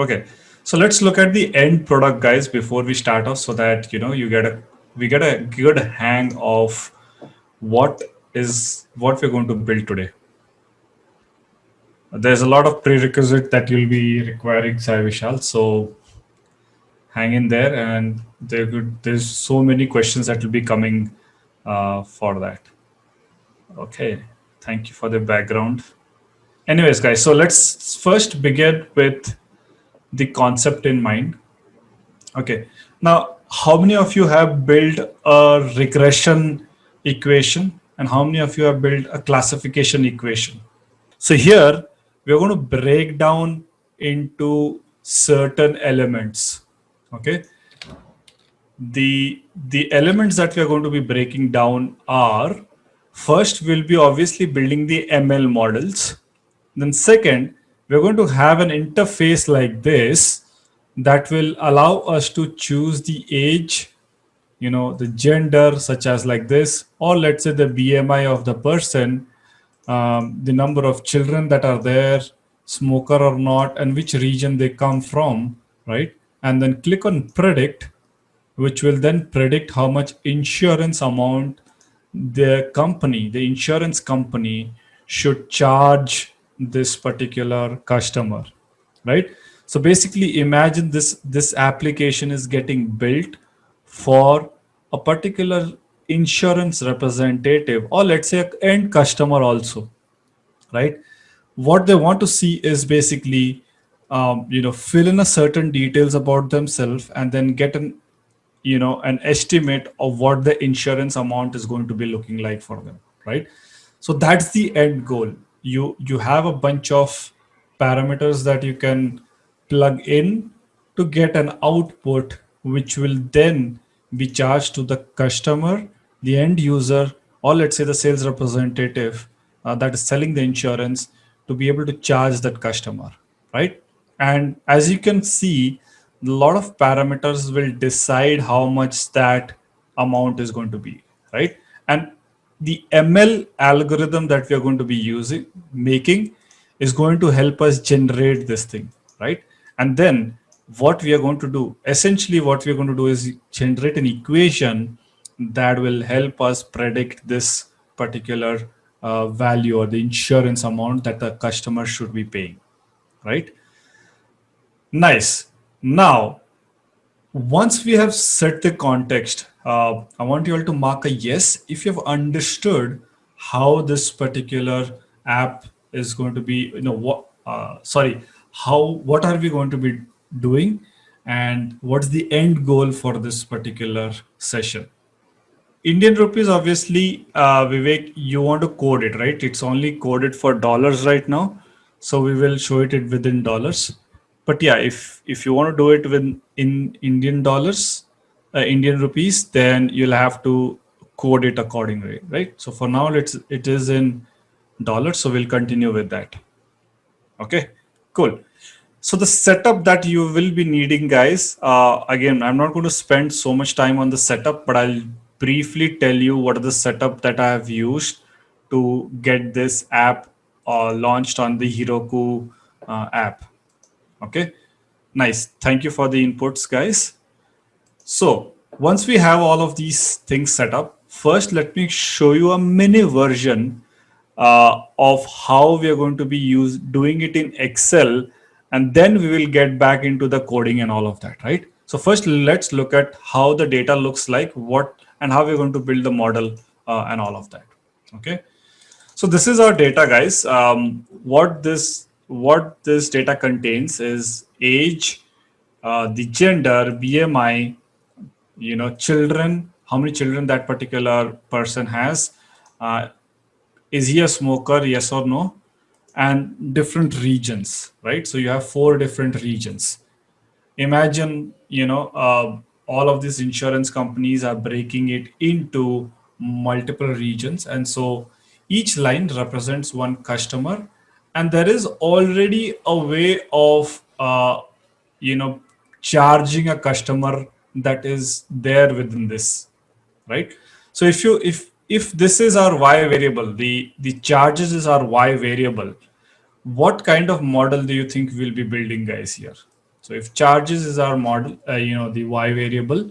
Okay, so let's look at the end product, guys, before we start off, so that you know you get a we get a good hang of what is what we're going to build today. There's a lot of prerequisite that you'll be requiring, Sai Vishal. So hang in there, and there could, there's so many questions that will be coming uh, for that. Okay, thank you for the background. Anyways, guys, so let's first begin with the concept in mind. Okay, now how many of you have built a regression equation and how many of you have built a classification equation? So here we're going to break down into certain elements. Okay, the the elements that we are going to be breaking down are first we'll be obviously building the ML models. Then second, we're going to have an interface like this that will allow us to choose the age, you know, the gender such as like this, or let's say the BMI of the person, um, the number of children that are there, smoker or not, and which region they come from, right? And then click on predict, which will then predict how much insurance amount the company, the insurance company should charge this particular customer, right? So basically imagine this, this application is getting built for a particular insurance representative or let's say end customer also, right? What they want to see is basically, um, you know, fill in a certain details about themselves and then get an, you know, an estimate of what the insurance amount is going to be looking like for them, right? So that's the end goal you you have a bunch of parameters that you can plug in to get an output which will then be charged to the customer the end user or let's say the sales representative uh, that is selling the insurance to be able to charge that customer right? And as you can see a lot of parameters will decide how much that amount is going to be right? And the ML algorithm that we are going to be using, making is going to help us generate this thing, right? And then what we are going to do, essentially what we're going to do is generate an equation that will help us predict this particular uh, value or the insurance amount that the customer should be paying, right? Nice. Now, once we have set the context, uh, I want you all to mark a yes if you've understood how this particular app is going to be, you know, what, uh, sorry, how, what are we going to be doing and what's the end goal for this particular session. Indian rupees, obviously, uh, Vivek, you want to code it, right? It's only coded for dollars right now. So we will show it within dollars. But yeah, if, if you want to do it with in Indian dollars, uh, Indian rupees, then you'll have to code it accordingly, right? So for now, let's it is in dollars, so we'll continue with that. Okay, cool. So the setup that you will be needing, guys, uh, again, I'm not going to spend so much time on the setup, but I'll briefly tell you what are the setup that I have used to get this app uh, launched on the Heroku uh, app. Okay, nice. Thank you for the inputs, guys. So once we have all of these things set up, first let me show you a mini version uh, of how we are going to be use, doing it in Excel, and then we will get back into the coding and all of that, right? So first, let's look at how the data looks like, what and how we're going to build the model uh, and all of that. Okay. So this is our data, guys. Um, what this what this data contains is age, uh, the gender, BMI, you know, children, how many children that particular person has. Uh, is he a smoker, yes or no? And different regions, right? So you have four different regions. Imagine, you know, uh, all of these insurance companies are breaking it into multiple regions. And so each line represents one customer. And there is already a way of, uh, you know, charging a customer that is there within this, right? So if you if if this is our y variable, the the charges is our y variable, what kind of model do you think we'll be building, guys? Here, So if charges is our model, uh, you know, the y variable,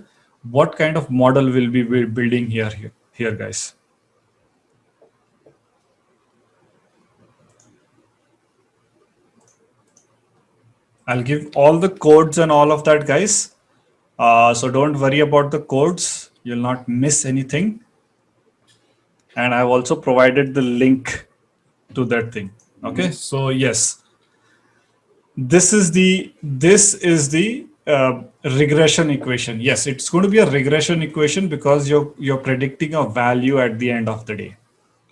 what kind of model will be building here, here, here guys? I'll give all the codes and all of that, guys. Uh, so don't worry about the codes. You'll not miss anything. And I've also provided the link to that thing. Okay, so yes, this is the this is the uh, regression equation. Yes, it's going to be a regression equation because you're you're predicting a value at the end of the day,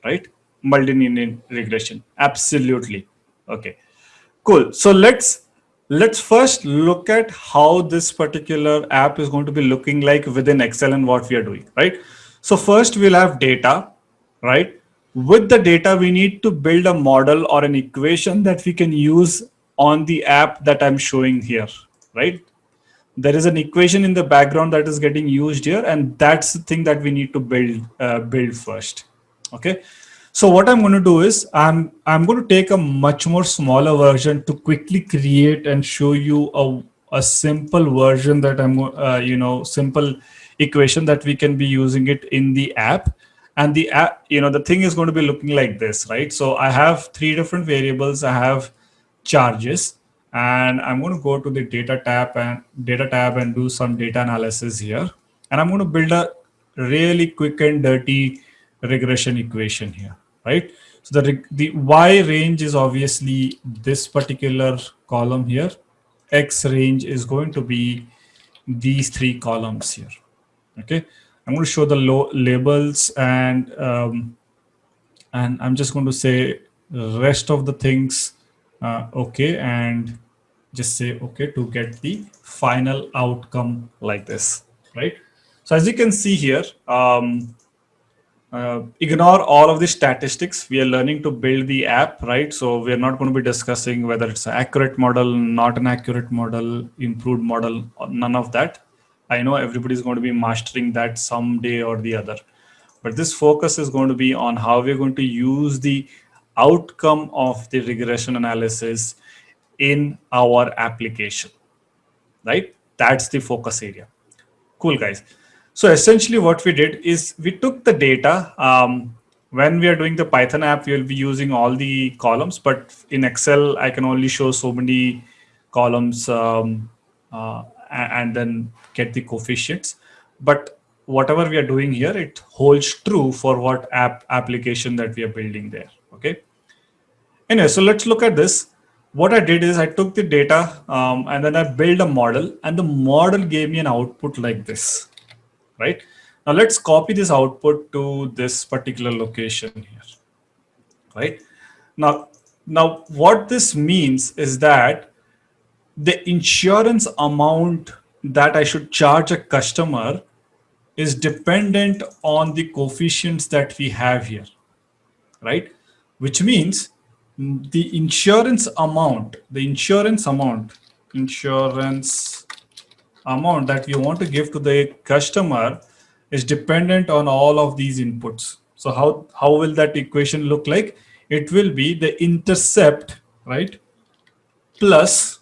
right? Multilinear regression. Absolutely. Okay, cool. So let's Let's first look at how this particular app is going to be looking like within Excel and what we are doing, right? So first we'll have data, right? With the data, we need to build a model or an equation that we can use on the app that I'm showing here, right? There is an equation in the background that is getting used here, and that's the thing that we need to build uh, build first. Okay, so what I'm going to do is I'm I'm going to take a much more smaller version to quickly create and show you a, a simple version that I'm uh, you know simple equation that we can be using it in the app. And the app you know the thing is going to be looking like this right? So I have three different variables. I have charges and I'm going to go to the data tab and data tab and do some data analysis here. And I'm going to build a really quick and dirty regression equation here right? So the, the Y range is obviously this particular column here. X range is going to be these three columns here, okay? I'm going to show the low labels and um, and I'm just going to say rest of the things uh, okay and just say okay to get the final outcome like this, right? So as you can see here, um, uh, ignore all of the statistics. We are learning to build the app, right? So we are not going to be discussing whether it's an accurate model, not an accurate model, improved model, none of that. I know everybody's going to be mastering that someday or the other. But this focus is going to be on how we're going to use the outcome of the regression analysis in our application, right? That's the focus area. Cool, guys. So essentially what we did is we took the data. Um, when we are doing the Python app, we'll be using all the columns, but in Excel, I can only show so many columns um, uh, and then get the coefficients. But whatever we are doing here, it holds true for what app application that we are building there. Okay. Anyway, so let's look at this. What I did is I took the data um, and then I built a model and the model gave me an output like this right? Now let's copy this output to this particular location here, right? Now, now what this means is that the insurance amount that I should charge a customer is dependent on the coefficients that we have here, right? Which means the insurance amount, the insurance amount, insurance amount that you want to give to the customer is dependent on all of these inputs. So how, how will that equation look like? It will be the intercept, right? Plus,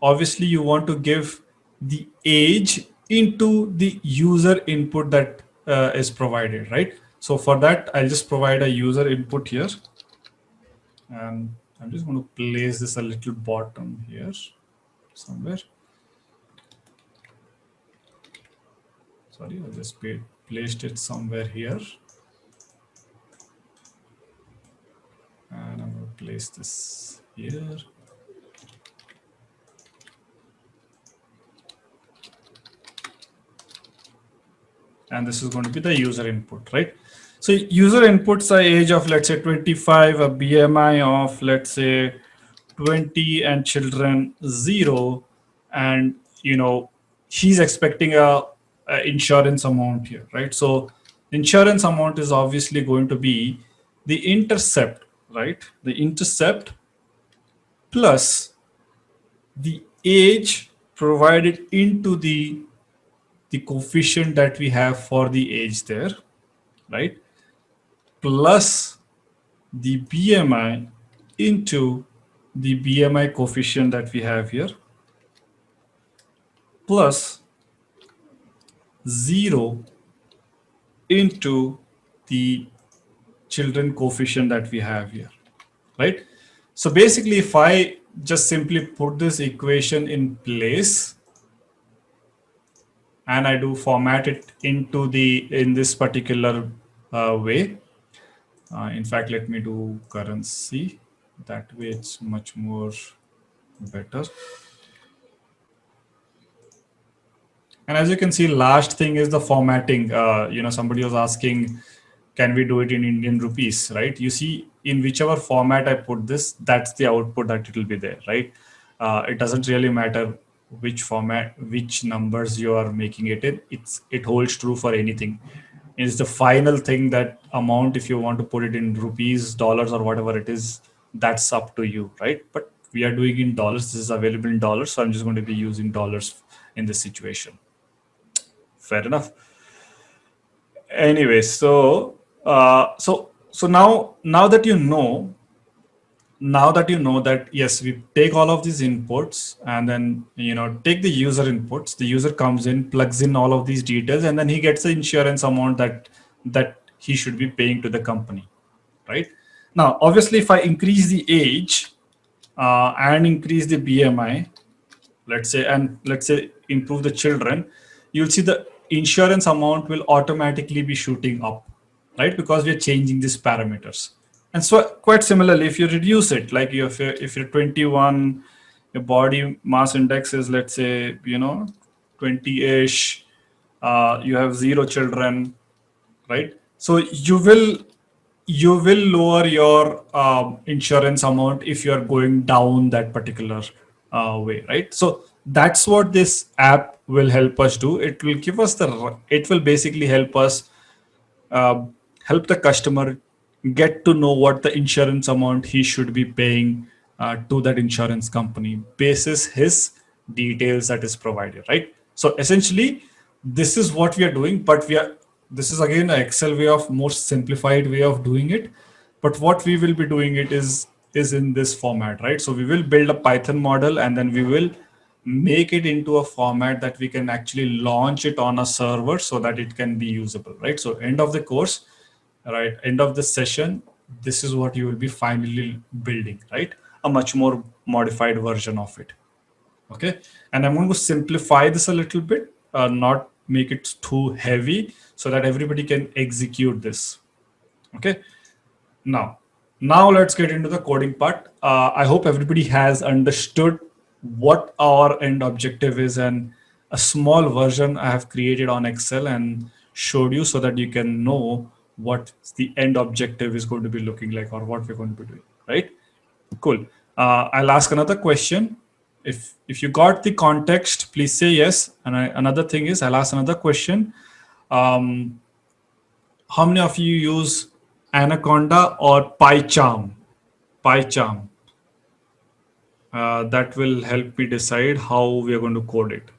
obviously you want to give the age into the user input that uh, is provided, right? So for that, I'll just provide a user input here. And I'm just going to place this a little bottom here somewhere. Sorry I just placed it somewhere here. And I'm going to place this here. And this is going to be the user input right? So user inputs a age of let's say 25 a bmi of let's say 20 and children zero. And you know he's expecting a uh, insurance amount here, right? So insurance amount is obviously going to be the intercept, right? The intercept plus the age provided into the the coefficient that we have for the age there, right? Plus the BMI into the BMI coefficient that we have here, plus 0 into the children coefficient that we have here, right? So basically, if I just simply put this equation in place and I do format it into the in this particular uh, way. Uh, in fact, let me do currency. That way it's much more better. And as you can see, last thing is the formatting. Uh, you know, somebody was asking, can we do it in Indian rupees, right? You see, in whichever format I put this, that's the output that it will be there, right? Uh, it doesn't really matter which format, which numbers you are making it in. It's it holds true for anything. It's the final thing that amount, if you want to put it in rupees, dollars, or whatever it is, that's up to you, right? But we are doing in dollars. This is available in dollars, so I'm just going to be using dollars in this situation fair enough. Anyway so uh, so so now now that you know now that you know that yes we take all of these inputs and then you know take the user inputs. The user comes in plugs in all of these details and then he gets the insurance amount that that he should be paying to the company right? Now obviously if i increase the age uh, and increase the bmi let's say and let's say improve the children you'll see the insurance amount will automatically be shooting up, right? Because we're changing these parameters. And so quite similarly, if you reduce it, like if you're, if you're 21, your body mass index is, let's say, you know, 20-ish, uh, you have zero children, right? So you will you will lower your um, insurance amount if you're going down that particular uh, way, right? So that's what this app will help us do. It will give us the, it will basically help us uh, help the customer get to know what the insurance amount he should be paying uh, to that insurance company basis his details that is provided, right? So essentially, this is what we are doing, but we are, this is again an Excel way of more simplified way of doing it. But what we will be doing it is, is in this format, right? So we will build a Python model and then we will make it into a format that we can actually launch it on a server so that it can be usable, right? So end of the course, right? End of the session, this is what you will be finally building, right? A much more modified version of it. Okay. And I'm going to simplify this a little bit, uh, not make it too heavy so that everybody can execute this. Okay. Now, now let's get into the coding part. Uh, I hope everybody has understood what our end objective is and a small version I have created on Excel and showed you so that you can know what the end objective is going to be looking like or what we're going to be doing, right? Cool. Uh, I'll ask another question. If, if you got the context, please say yes. And I, another thing is I'll ask another question. Um, how many of you use Anaconda or PyCharm? PyCharm uh, that will help me decide how we are going to code it.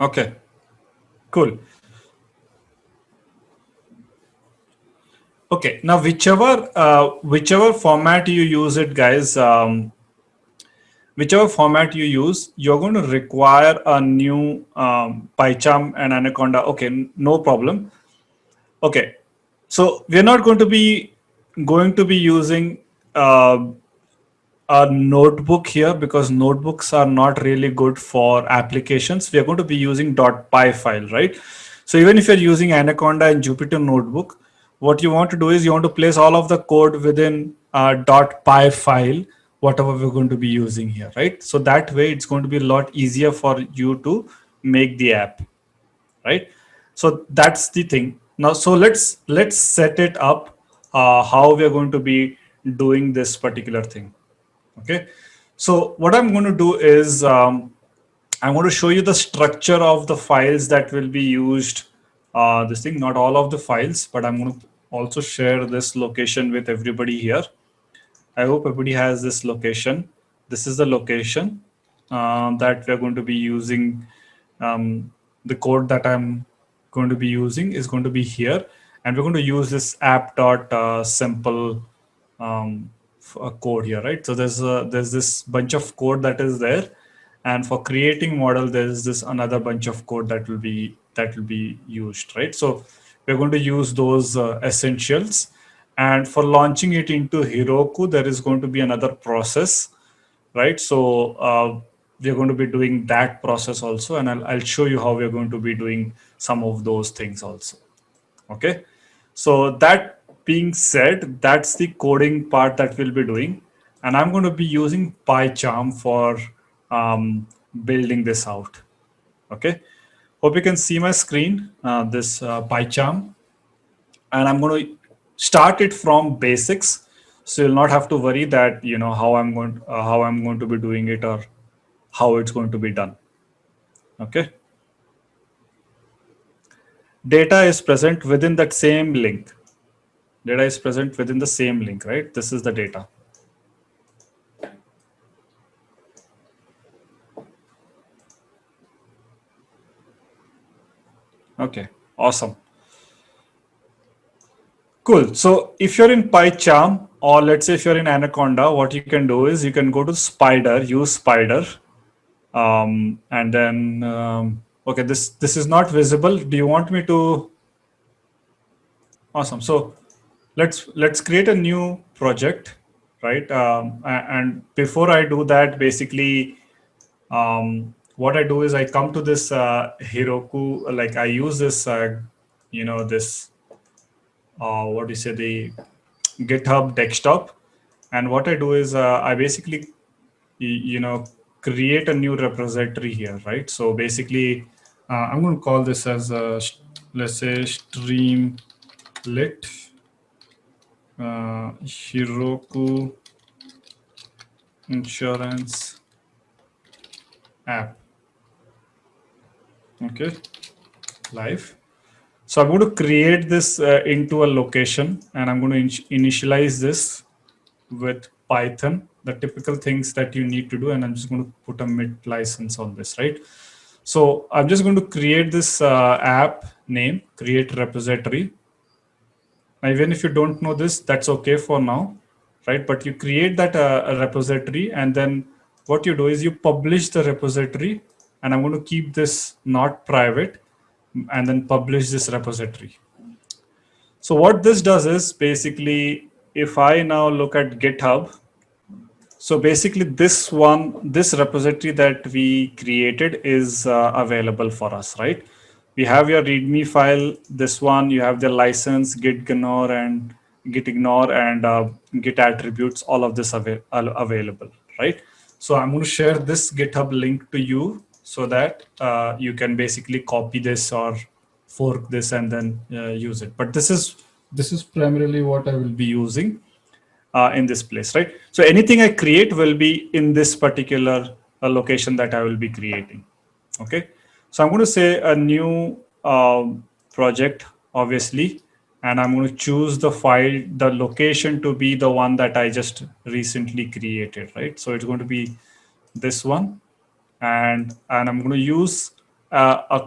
Okay, cool. Okay, now whichever uh, whichever format you use it, guys, um, whichever format you use, you're going to require a new um, PyCharm and Anaconda. Okay, no problem. Okay, so we're not going to be going to be using uh, a notebook here because notebooks are not really good for applications. We are going to be using .py file, right? So even if you're using Anaconda and Jupyter Notebook, what you want to do is you want to place all of the code within a .py file, whatever we're going to be using here, right? So that way it's going to be a lot easier for you to make the app, right? So that's the thing. Now, so let's let's set it up uh, how we're going to be doing this particular thing. Okay. So what I'm going to do is um, I'm going to show you the structure of the files that will be used uh, this thing, not all of the files, but I'm going to also share this location with everybody here. I hope everybody has this location. this is the location uh, that we're going to be using. Um, the code that I'm going to be using is going to be here. And we're going to use this app dot uh, simple um, code here, right? So there's a, there's this bunch of code that is there. And for creating model, there's this another bunch of code that will be that will be used, right? So we're going to use those uh, essentials. And for launching it into Heroku, there is going to be another process, right? So uh, we're going to be doing that process also. And I'll, I'll show you how we're going to be doing some of those things also. Okay. So that being said, that's the coding part that we'll be doing. And I'm going to be using PyCharm for um, building this out. Okay. Hope you can see my screen, uh, this uh, PyCharm. And I'm going to start it from basics. So you'll not have to worry that, you know, how I'm going, uh, how I'm going to be doing it or how it's going to be done. Okay. Data is present within that same link. Data is present within the same link, right? This is the data. Okay, awesome. Cool. So if you're in PyCharm, or let's say if you're in Anaconda, what you can do is you can go to Spyder, use Spyder. um, and then, um, okay, this, this is not visible. Do you want me to? Awesome. So let's, let's create a new project, right? Um, and before I do that, basically, um, what I do is I come to this uh, Heroku, like I use this, uh, you know, this, uh, what do you say, the GitHub desktop. And what I do is uh, I basically, you know, create a new repository here, right? So basically, uh, I'm going to call this as a, let's say streamlit uh, Heroku insurance app. Okay, live. So I'm going to create this uh, into a location and I'm going to in initialize this with Python the typical things that you need to do. And I'm just going to put a MIT license on this, right? So I'm just going to create this uh, app name, create repository. Now, even if you don't know this, that's okay for now, right? But you create that uh, repository and then what you do is you publish the repository and I'm going to keep this not private and then publish this repository. So what this does is basically, if I now look at GitHub, so basically this one, this repository that we created is uh, available for us, right? We have your README file, this one, you have the license, git ignore and git ignore and uh, git attributes, all of this av available, right? So I'm going to share this GitHub link to you so that uh, you can basically copy this or fork this and then uh, use it. But this is this is primarily what I will be using uh, in this place, right? So anything I create will be in this particular uh, location that I will be creating. Okay. So I'm going to say a new uh, project, obviously, and I'm going to choose the file, the location to be the one that I just recently created, right? So it's going to be this one. And, and I'm going to use uh, a,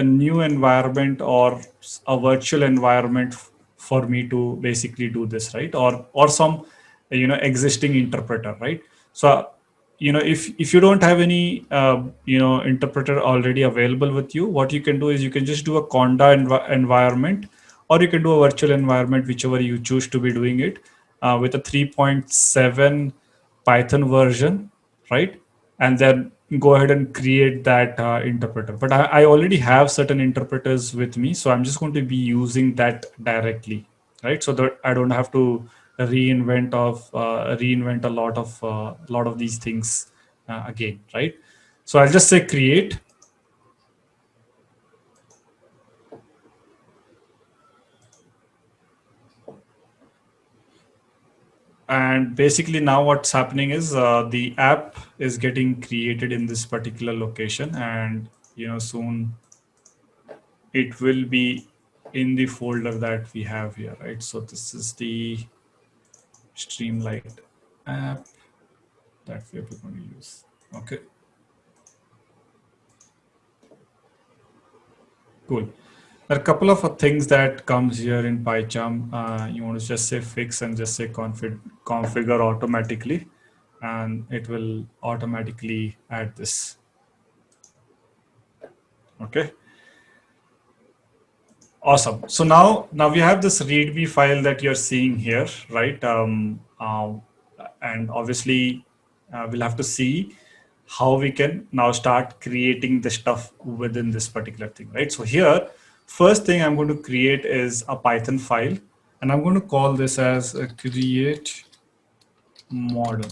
a new environment or a virtual environment for me to basically do this, right? Or or some you know existing interpreter, right? So you know if if you don't have any uh, you know interpreter already available with you, what you can do is you can just do a Conda env environment, or you can do a virtual environment, whichever you choose to be doing it uh, with a 3.7 Python version, right? And then go ahead and create that uh, interpreter. But I, I, already have certain interpreters with me, so I'm just going to be using that directly, right? So that I don't have to reinvent of uh, reinvent a lot of uh, lot of these things uh, again, right? So I'll just say create. And basically now what's happening is uh, the app is getting created in this particular location and you know soon it will be in the folder that we have here, right? So this is the streamlit app that that we are going to use. Okay. Cool. There are a couple of things that comes here in PyCharm. Uh, you want to just say fix and just say config, configure automatically, and it will automatically add this. Okay. Awesome. So now, now we have this README file that you're seeing here, right? Um, uh, and obviously, uh, we'll have to see how we can now start creating the stuff within this particular thing, right? So here, first thing I'm going to create is a Python file, and I'm going to call this as create model.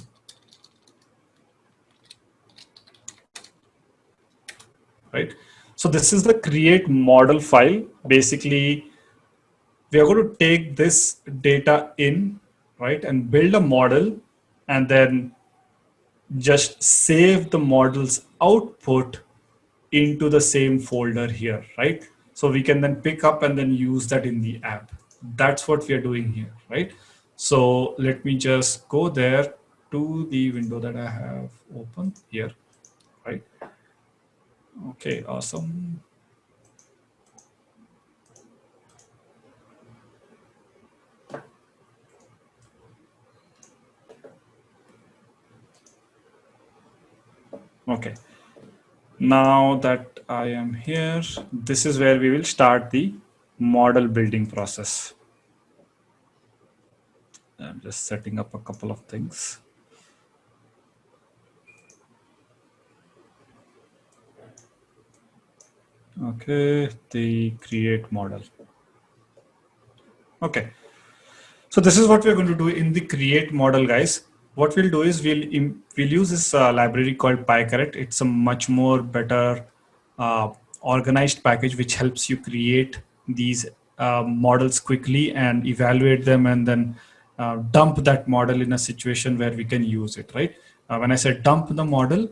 Right. So this is the create model file. Basically, we are going to take this data in, right, and build a model and then just save the model's output into the same folder here, right? So we can then pick up and then use that in the app. That's what we are doing here, right? So let me just go there to the window that I have open here, right? Okay, awesome. Okay. Now that I am here, this is where we will start the model building process. I'm just setting up a couple of things. Okay, the create model. Okay. So this is what we're going to do in the create model, guys. What we'll do is we'll we'll use this uh, library called PyCaret. It's a much more better uh, organized package which helps you create these uh, models quickly and evaluate them and then uh, dump that model in a situation where we can use it, right? Uh, when I said dump the model,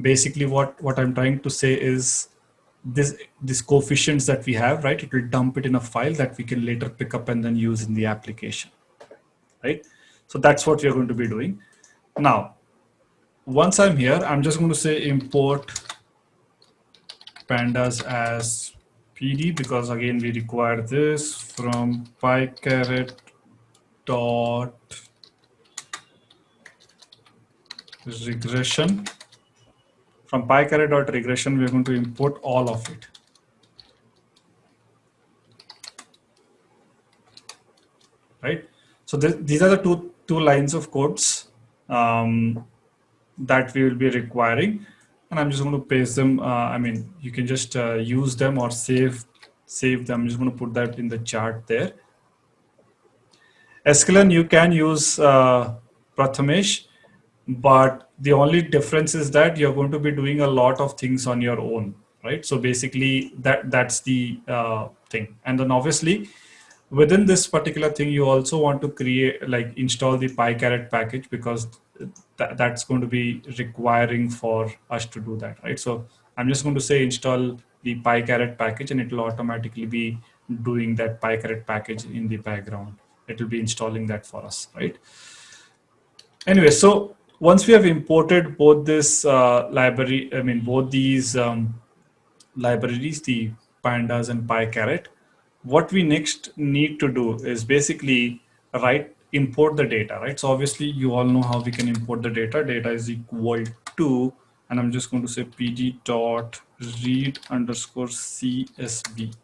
basically what, what I'm trying to say is this this coefficients that we have, right? It will dump it in a file that we can later pick up and then use in the application, right? So that's what we're going to be doing. Now, once I'm here, I'm just going to say import pandas as PD because again, we require this from pycaret dot regression from pycaret.regression, we're going to import all of it. Right. So th these are the two, two lines of codes um, that we will be requiring. And I'm just going to paste them. Uh, I mean, you can just uh, use them or save save them. I'm just going to put that in the chart there. Sklearn, you can use uh, Prathamesh but the only difference is that you're going to be doing a lot of things on your own right? So basically that that's the uh, thing. And then obviously within this particular thing you also want to create like install the pycaret package because th that's going to be requiring for us to do that right? So i'm just going to say install the pycaret package and it will automatically be doing that pycaret package in the background. It will be installing that for us right? Anyway so once we have imported both this uh, library, I mean, both these um, libraries, the pandas and pycaret, what we next need to do is basically write import the data, right? So obviously you all know how we can import the data. Data is equal to, and I'm just going to say pd dot read underscore csv,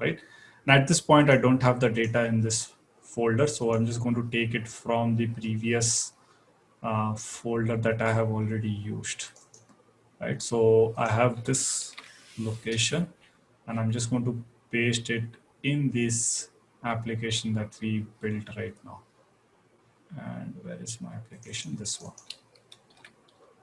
right? And at this point, I don't have the data in this folder, so I'm just going to take it from the previous uh, folder that I have already used. Right, so I have this location and I'm just going to paste it in this application that we built right now. And where is my application? This one.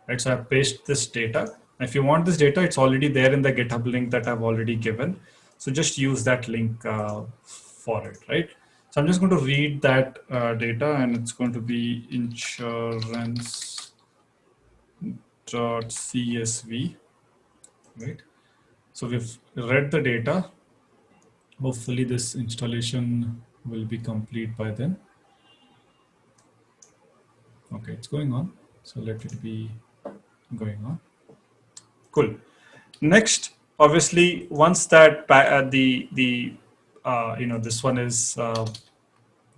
Right, so I paste this data. If you want this data, it's already there in the GitHub link that I've already given. So just use that link uh, for it, right? So I'm just going to read that uh, data and it's going to be insurance dot CSV, right? So we've read the data. Hopefully this installation will be complete by then. Okay, it's going on. So let it be going on. Cool. Next, obviously, once that uh, the the uh, you know this one is uh,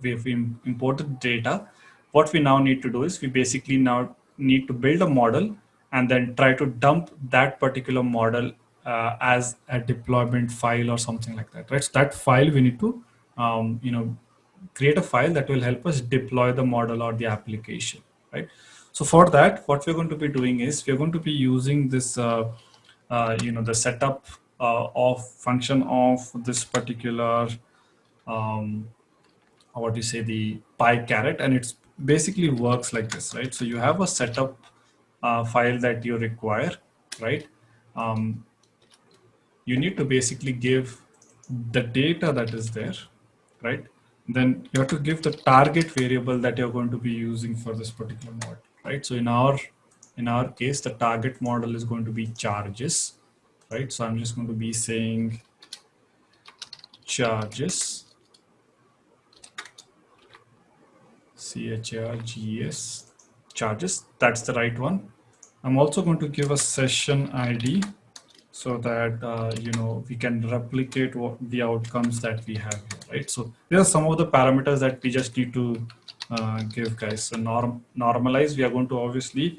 we've imported data. What we now need to do is we basically now need to build a model and then try to dump that particular model uh, as a deployment file or something like that, right? So that file we need to, um, you know, create a file that will help us deploy the model or the application, right? So for that, what we're going to be doing is we're going to be using this, uh, uh, you know, the setup uh, of function of this particular, um, what do you say, the PyCaret, and it's basically works like this, right? So you have a setup uh, file that you require, right? Um, you need to basically give the data that is there, right? Then you have to give the target variable that you're going to be using for this particular model, right? So in our in our case, the target model is going to be charges, right? So I'm just going to be saying charges, C-H-A-R-G-S, charges, that's the right one. I'm also going to give a session ID so that uh, you know we can replicate what the outcomes that we have here, right? So there are some of the parameters that we just need to uh, give guys. So norm normalize, we are going to obviously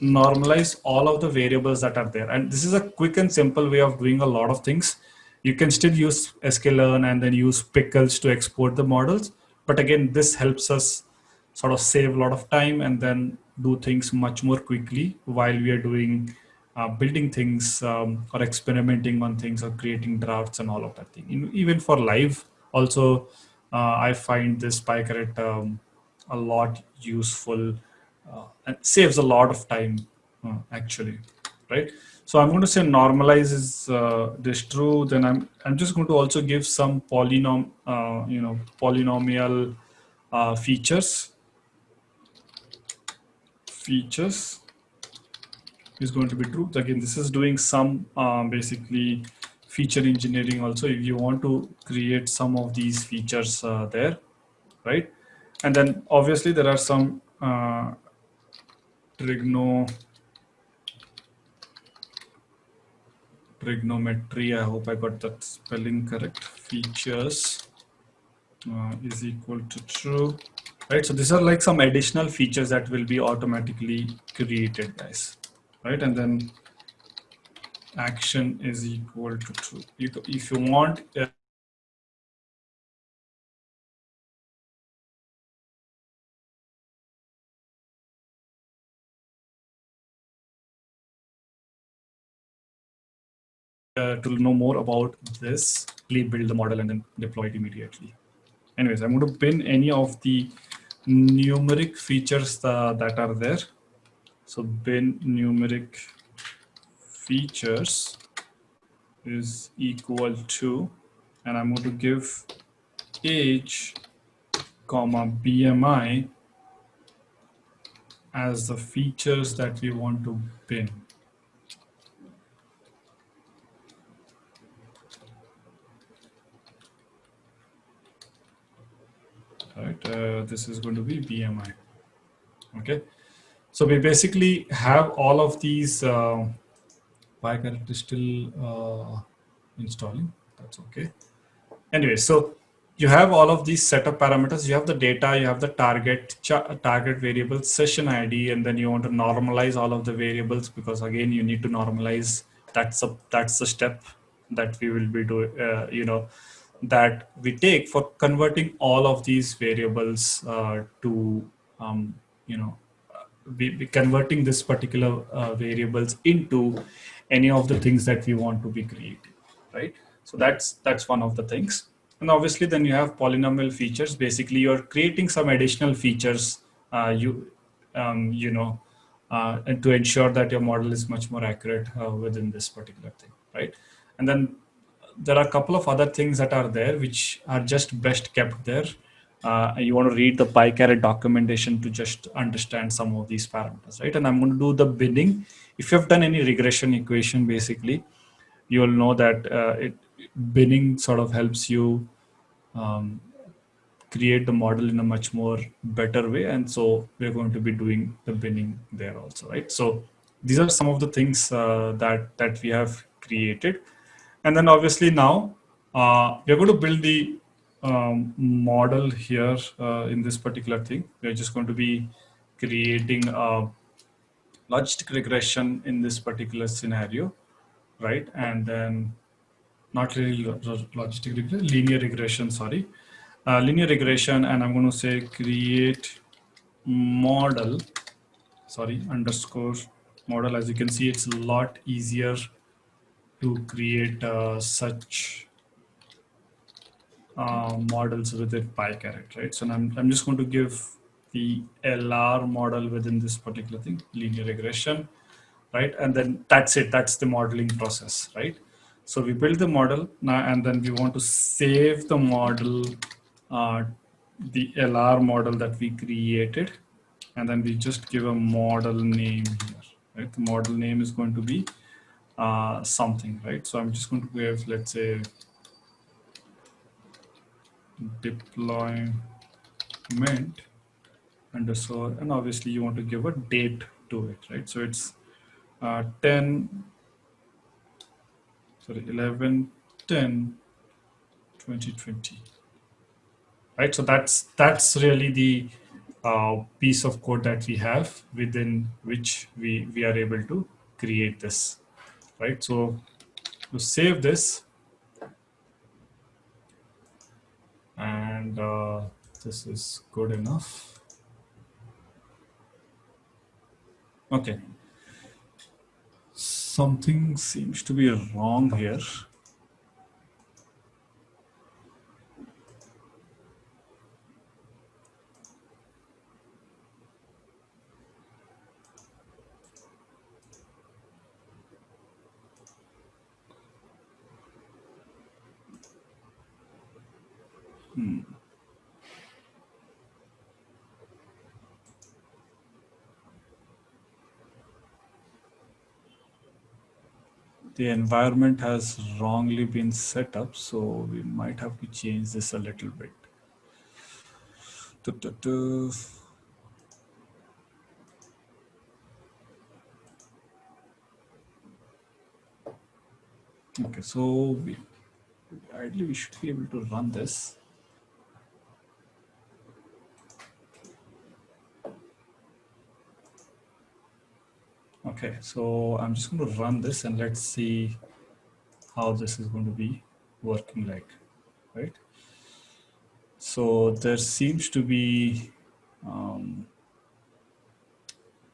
normalize all of the variables that are there. And this is a quick and simple way of doing a lot of things. You can still use sklearn and then use pickles to export the models. But again, this helps us sort of save a lot of time and then do things much more quickly while we are doing uh, building things um, or experimenting on things or creating drafts and all of that thing. In, even for live, also, uh, I find this PyCaret um, a lot useful and saves a lot of time uh, actually, right? So I'm going to say normalize is uh, this true. Then I'm I'm just going to also give some polynom uh, you know polynomial features features is going to be true. Again, this is doing some um, basically feature engineering also if you want to create some of these features uh, there, right? And then obviously there are some uh, trigno trigonometry. I hope I got that spelling correct. Features uh, is equal to true, right? So these are like some additional features that will be automatically created, guys right? And then action is equal to true. If you want uh, to know more about this, please build the model and then deploy it immediately. Anyways, I'm going to pin any of the numeric features uh, that are there. So bin numeric features is equal to, and I'm going to give age, comma BMI as the features that we want to bin. Right, uh, this is going to be BMI. Okay, so we basically have all of these uh, PyCaret is still uh, installing. That's okay. Anyway, so you have all of these setup parameters. You have the data, you have the target target variable session ID, and then you want to normalize all of the variables because again, you need to normalize. That's a that's the step that we will be doing. Uh, you know, that we take for converting all of these variables uh, to um, you know be, be converting this particular uh, variables into any of the things that we want to be creating, right? So that's that's one of the things. And obviously then you have polynomial features. Basically you're creating some additional features uh, you, um, you know, uh, and to ensure that your model is much more accurate uh, within this particular thing, right? And then there are a couple of other things that are there which are just best kept there uh, you want to read the PyCaret documentation to just understand some of these parameters, right? And I'm going to do the binning. If you have done any regression equation, basically, you'll know that uh, it binning sort of helps you um, create the model in a much more better way. And so we're going to be doing the binning there also, right? So these are some of the things uh, that, that we have created. And then obviously now uh, we're going to build the um, model here uh, in this particular thing. We're just going to be creating a logistic regression in this particular scenario, right? And then not really logistic regression, linear regression, sorry. Uh, linear regression, and I'm going to say create model, sorry, underscore model. As you can see, it's a lot easier to create uh, such uh, models within PyCaret, right? So I'm, I'm just going to give the LR model within this particular thing, linear regression, right? And then that's it, that's the modeling process, right? So we build the model now, and then we want to save the model, uh, the LR model that we created, and then we just give a model name here, right? The model name is going to be uh, something, right? So I'm just going to give, let's say, deployment underscore, and obviously you want to give a date to it, right? So it's uh, 10, sorry, 11, 10, 2020, right? So that's, that's really the uh, piece of code that we have within which we, we are able to create this, right? So to save this, and uh, this is good enough. Okay. Something seems to be wrong here. Hmm. The environment has wrongly been set up, so we might have to change this a little bit. Okay, so we, ideally we should be able to run this. Okay, so I'm just going to run this and let's see how this is going to be working like, right? So there seems to be um,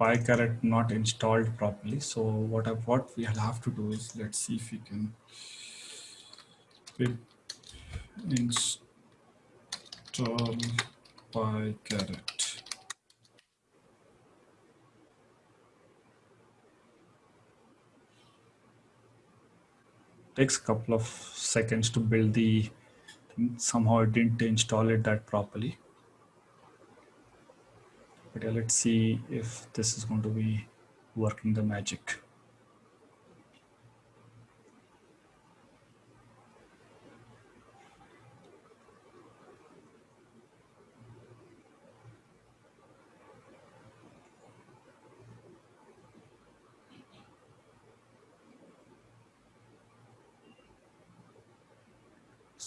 PyCaret not installed properly. So what I, what we'll have to do is let's see if we can install PyCaret. Takes a couple of seconds to build the somehow it didn't install it that properly. But yeah, let's see if this is going to be working the magic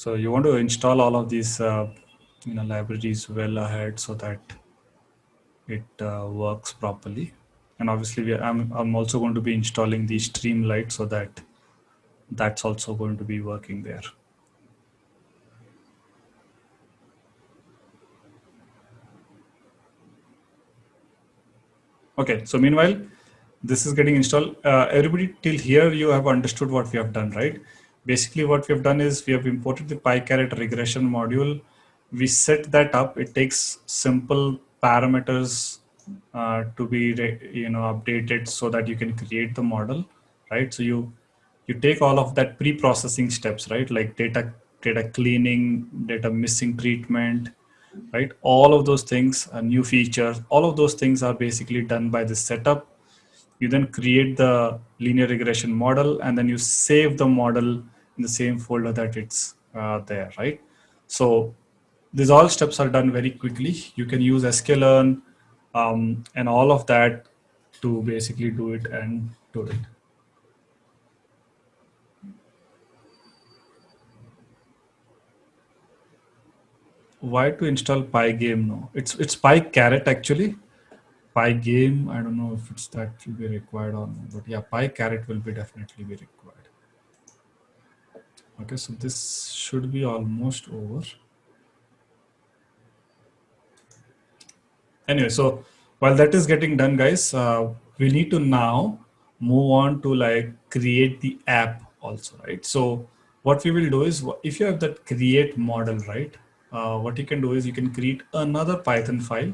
So you want to install all of these uh, you know, libraries well ahead so that it uh, works properly. And obviously, we, I'm, I'm also going to be installing the Streamlit so that that's also going to be working there. Okay, so meanwhile, this is getting installed. Uh, everybody till here, you have understood what we have done, right? Basically what we have done is we have imported the PyCaret regression module. We set that up. It takes simple parameters uh, to be you know updated so that you can create the model, right? So you you take all of that pre-processing steps, right? Like data data cleaning, data missing treatment, right? All of those things, uh, new features, all of those things are basically done by the setup. You then create the linear regression model and then you save the model in the same folder that it's uh, there, right? So these all steps are done very quickly. You can use sklearn um, and all of that to basically do it and do it. Why to install Pygame? No, it's it's PyCaret actually. Pygame, I don't know if it's that will be required or not, but yeah, PyCaret will be definitely be required. Okay, so this should be almost over. Anyway, so while that is getting done, guys, uh, we need to now move on to like create the app also, right? So what we will do is if you have that create model, right? Uh, what you can do is you can create another Python file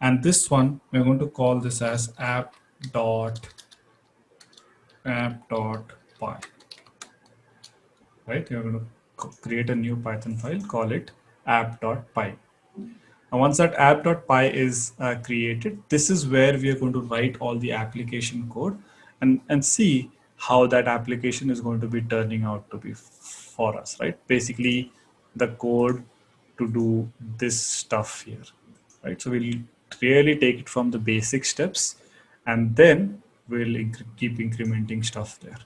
and this one, we're going to call this as app dot app dot py. Right? You're going to create a new Python file, call it app.py. And once that app.py is uh, created, this is where we are going to write all the application code and, and see how that application is going to be turning out to be for us, right? Basically, the code to do this stuff here, right? So we'll really take it from the basic steps and then we'll inc keep incrementing stuff there.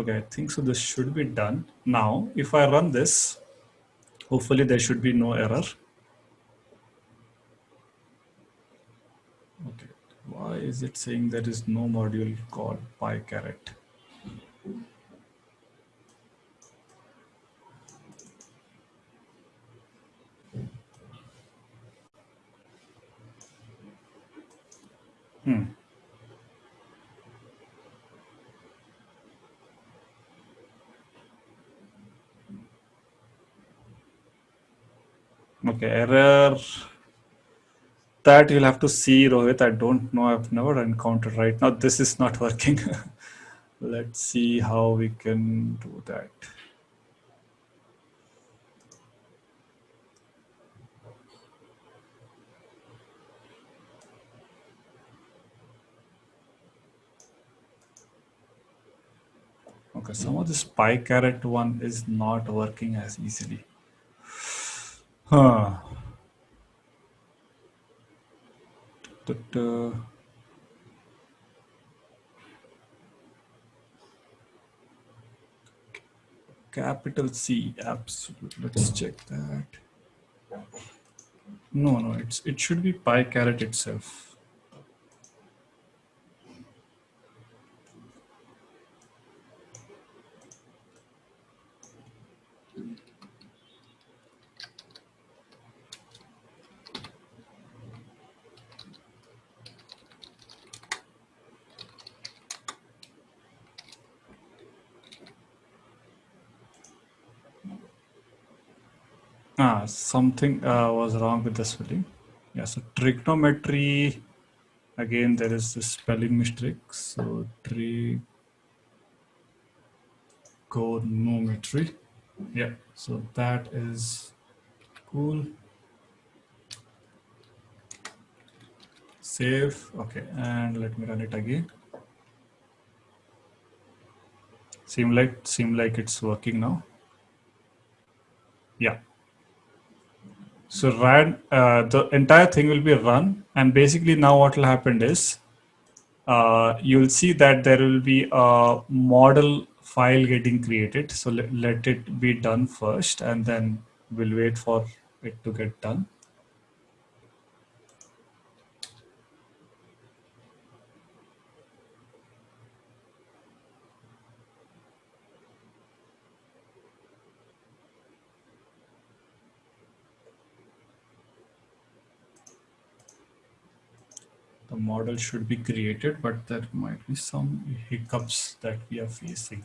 Okay, I think so this should be done. Now, if I run this, hopefully there should be no error. Okay, why is it saying there is no module called PyCaret? Hmm. Okay, error that you'll have to see Rohit. I don't know. I've never encountered right now. This is not working. Let's see how we can do that. Okay, some of this PyCaret one is not working as easily. Huh. Capital C, absolutely. Let's check that. No, no, it's it should be PyCaret itself. Ah, something uh, was wrong with the spelling. Yeah, so trigonometry, again, there is this spelling mistake. So trigonometry. Yeah, so that is cool. Save. Okay, and let me run it again. Seem like seem like it's working now. Yeah. So ran, uh, the entire thing will be run. And basically now what will happen is uh, you'll see that there will be a model file getting created. So let, let it be done first and then we'll wait for it to get done. Model should be created, but there might be some hiccups that we are facing.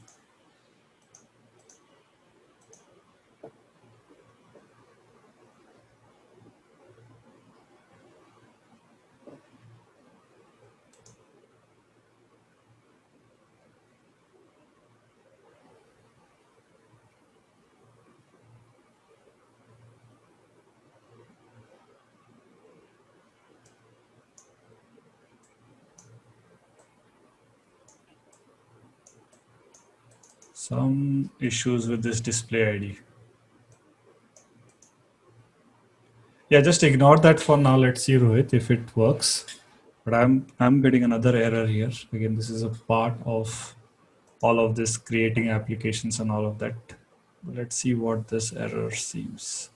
some issues with this display ID. Yeah, just ignore that for now. Let's see, Rohit, if it works. But I'm I'm getting another error here. Again, this is a part of all of this creating applications and all of that. Let's see what this error seems.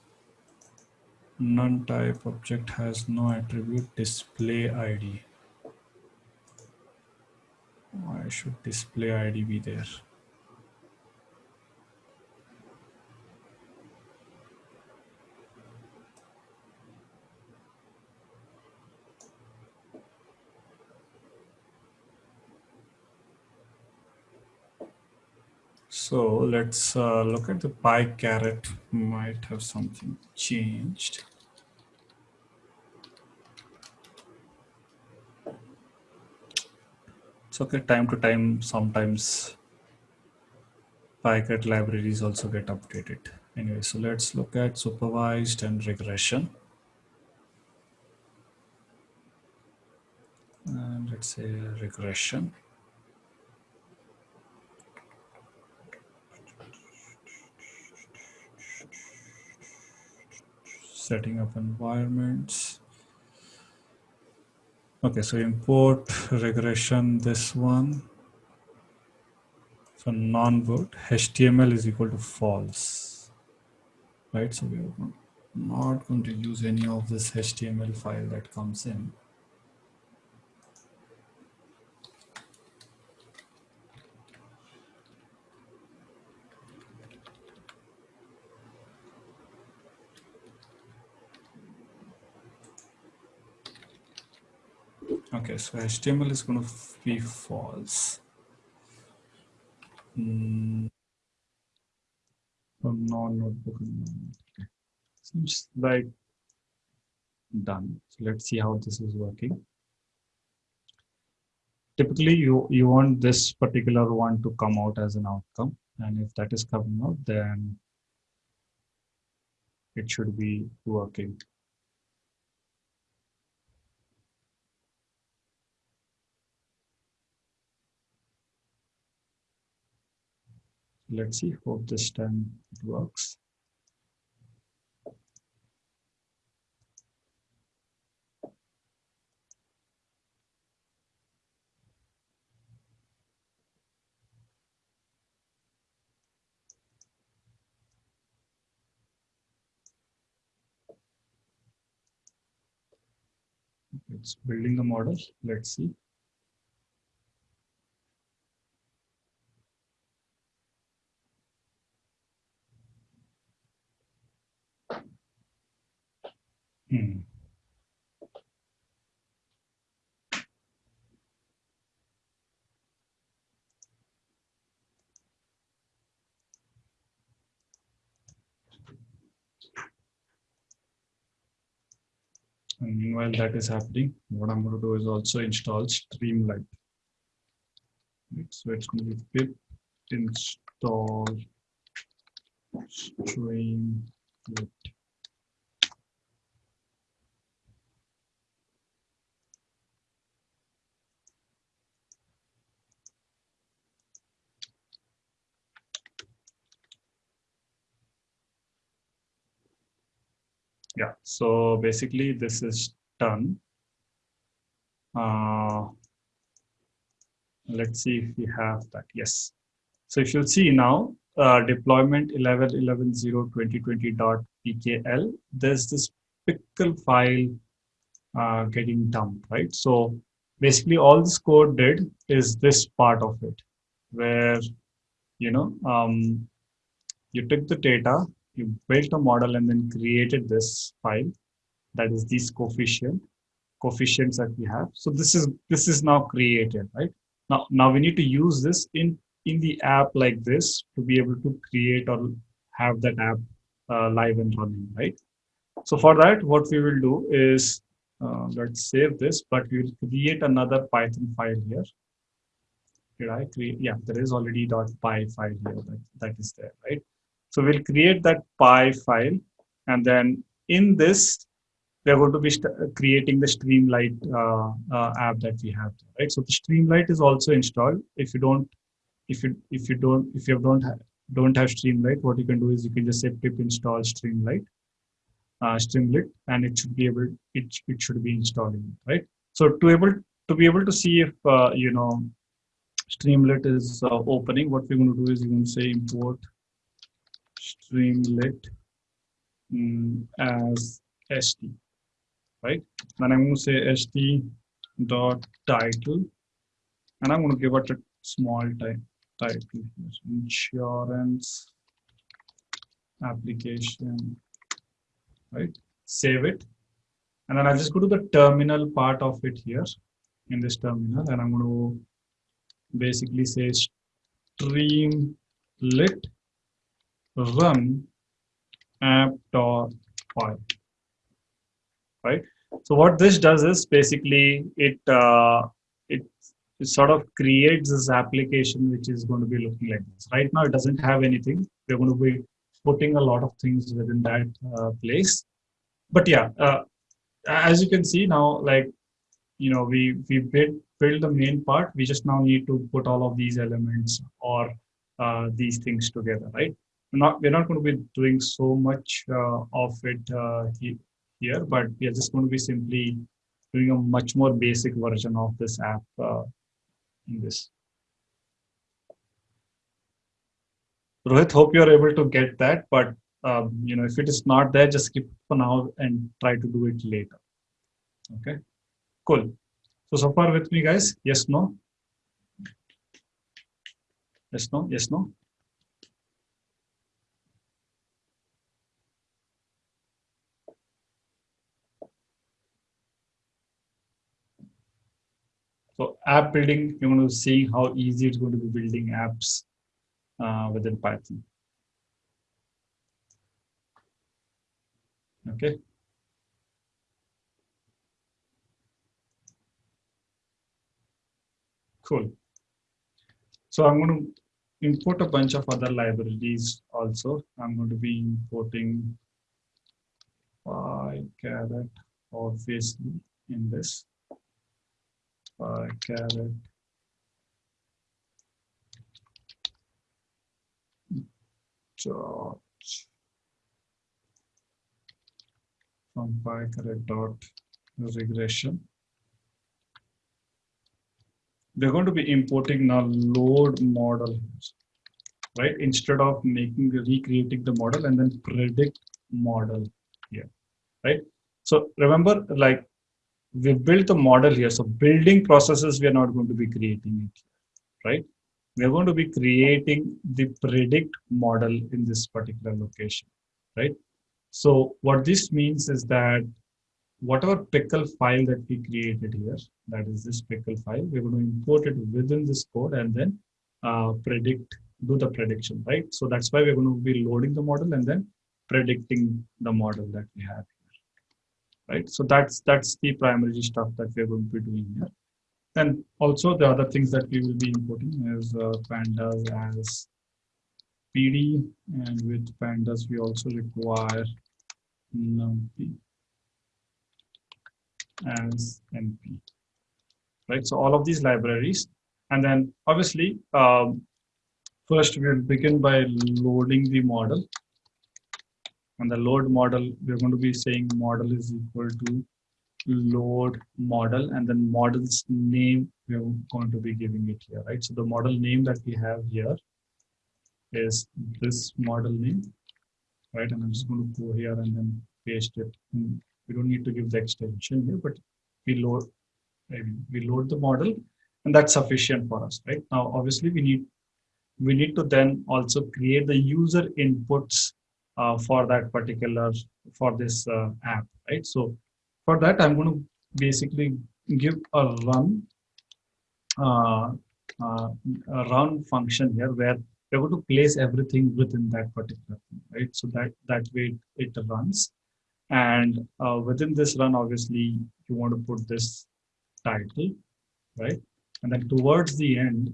None type object has no attribute display ID. Why should display ID be there? So let's uh, look at the PyCaret. Might have something changed. It's okay. Time to time, sometimes PyCaret libraries also get updated. Anyway, so let's look at supervised and regression. And let's say regression. Setting up environments. Okay, so import regression, this one. So non-boot, HTML is equal to false, right? So we're not going to use any of this HTML file that comes in. Okay, so HTML is going to be false. Mm. non-notebook. Okay. Seems like done. So let's see how this is working. Typically, you, you want this particular one to come out as an outcome. And if that is coming out, then it should be working. Let's see hope this time it works. It's building the model. Let's see Hmm. And meanwhile that is happening, what I'm going to do is also install Streamlit. So it's going to be pip install Streamlit. yeah so basically this is done uh, let's see if we have that. Yes. So if you see now uh, deployment 11 11 0 2020 dot pkl there's this pickle file uh, getting dumped right? So basically all this code did is this part of it where you know um, you took the data you built a model and then created this file that is these coefficient coefficients that we have. So this is this is now created right? Now now we need to use this in in the app like this to be able to create or have that app uh, live and running right? So for that what we will do is uh, let's save this but we will create another python file here. Did i create yeah there is already .py file here that, that is there right? So we'll create that py file and then in this, we're going to be creating the Streamlit uh, uh, app that we have, right? So the Streamlit is also installed. If you don't, if you if you don't if you don't don't have Streamlit, what you can do is you can just say pip install Streamlight, uh, Streamlit, and it should be able it it should be installing right. So to able to be able to see if uh, you know Streamlit is uh, opening, what we're going to do is we're going to say import Streamlit um, as st, right? Then I'm going to say st dot title, and I'm going to give it a small type title. Insurance application, right? Save it, and then I'll just go to the terminal part of it here. In this terminal, and I'm going to basically say streamlit run app.py right? So what this does is basically it uh, it, it sort of creates this application which is going to be looking like this. Right now it doesn't have anything. We're going to be putting a lot of things within that uh, place. But yeah uh, as you can see now like you know we we build build the main part. We just now need to put all of these elements or uh, these things together right? We're not we're not going to be doing so much uh, of it uh, here but we are just going to be simply doing a much more basic version of this app uh, in this Rohit, hope you're able to get that, but um, you know, if it is not there, just skip for now and try to do it later. Okay, cool. So, so far with me guys, yes, no? Yes, no, yes, no? So app building, you're going to see how easy it's going to be building apps uh, within Python. Okay. Cool. So I'm going to import a bunch of other libraries also. I'm going to be importing PyCaret obviously in this PyCaret dot from PyCaret dot regression we're going to be importing now load model, right? Instead of making recreating the model and then predict model here, right? So remember, like we built the model here. So building processes, we are not going to be creating it, right? We are going to be creating the predict model in this particular location, right? So what this means is that whatever pickle file that we created here, that is this pickle file, we're going to import it within this code and then uh, predict, do the prediction, right? So that's why we're going to be loading the model and then predicting the model that we have right? So that's that's the primary stuff that we're going to be doing here. And also the other things that we will be importing is uh, pandas as PD and with pandas we also require numpy as np right so all of these libraries and then obviously um, first we'll begin by loading the model and the load model we're going to be saying model is equal to load model and then model's name we're going to be giving it here right? So the model name that we have here is this model name right? And i'm just going to go here and then paste it. Hmm, we don't need to give the extension here, but we load we load the model and that's sufficient for us, right? Now, obviously we need we need to then also create the user inputs uh, for that particular for this uh, app, right? So for that, I'm going to basically give a run uh, uh, a run function here where we're going to place everything within that particular thing, right? So that that way it runs and uh, within this run, obviously, you want to put this title, right? And then towards the end,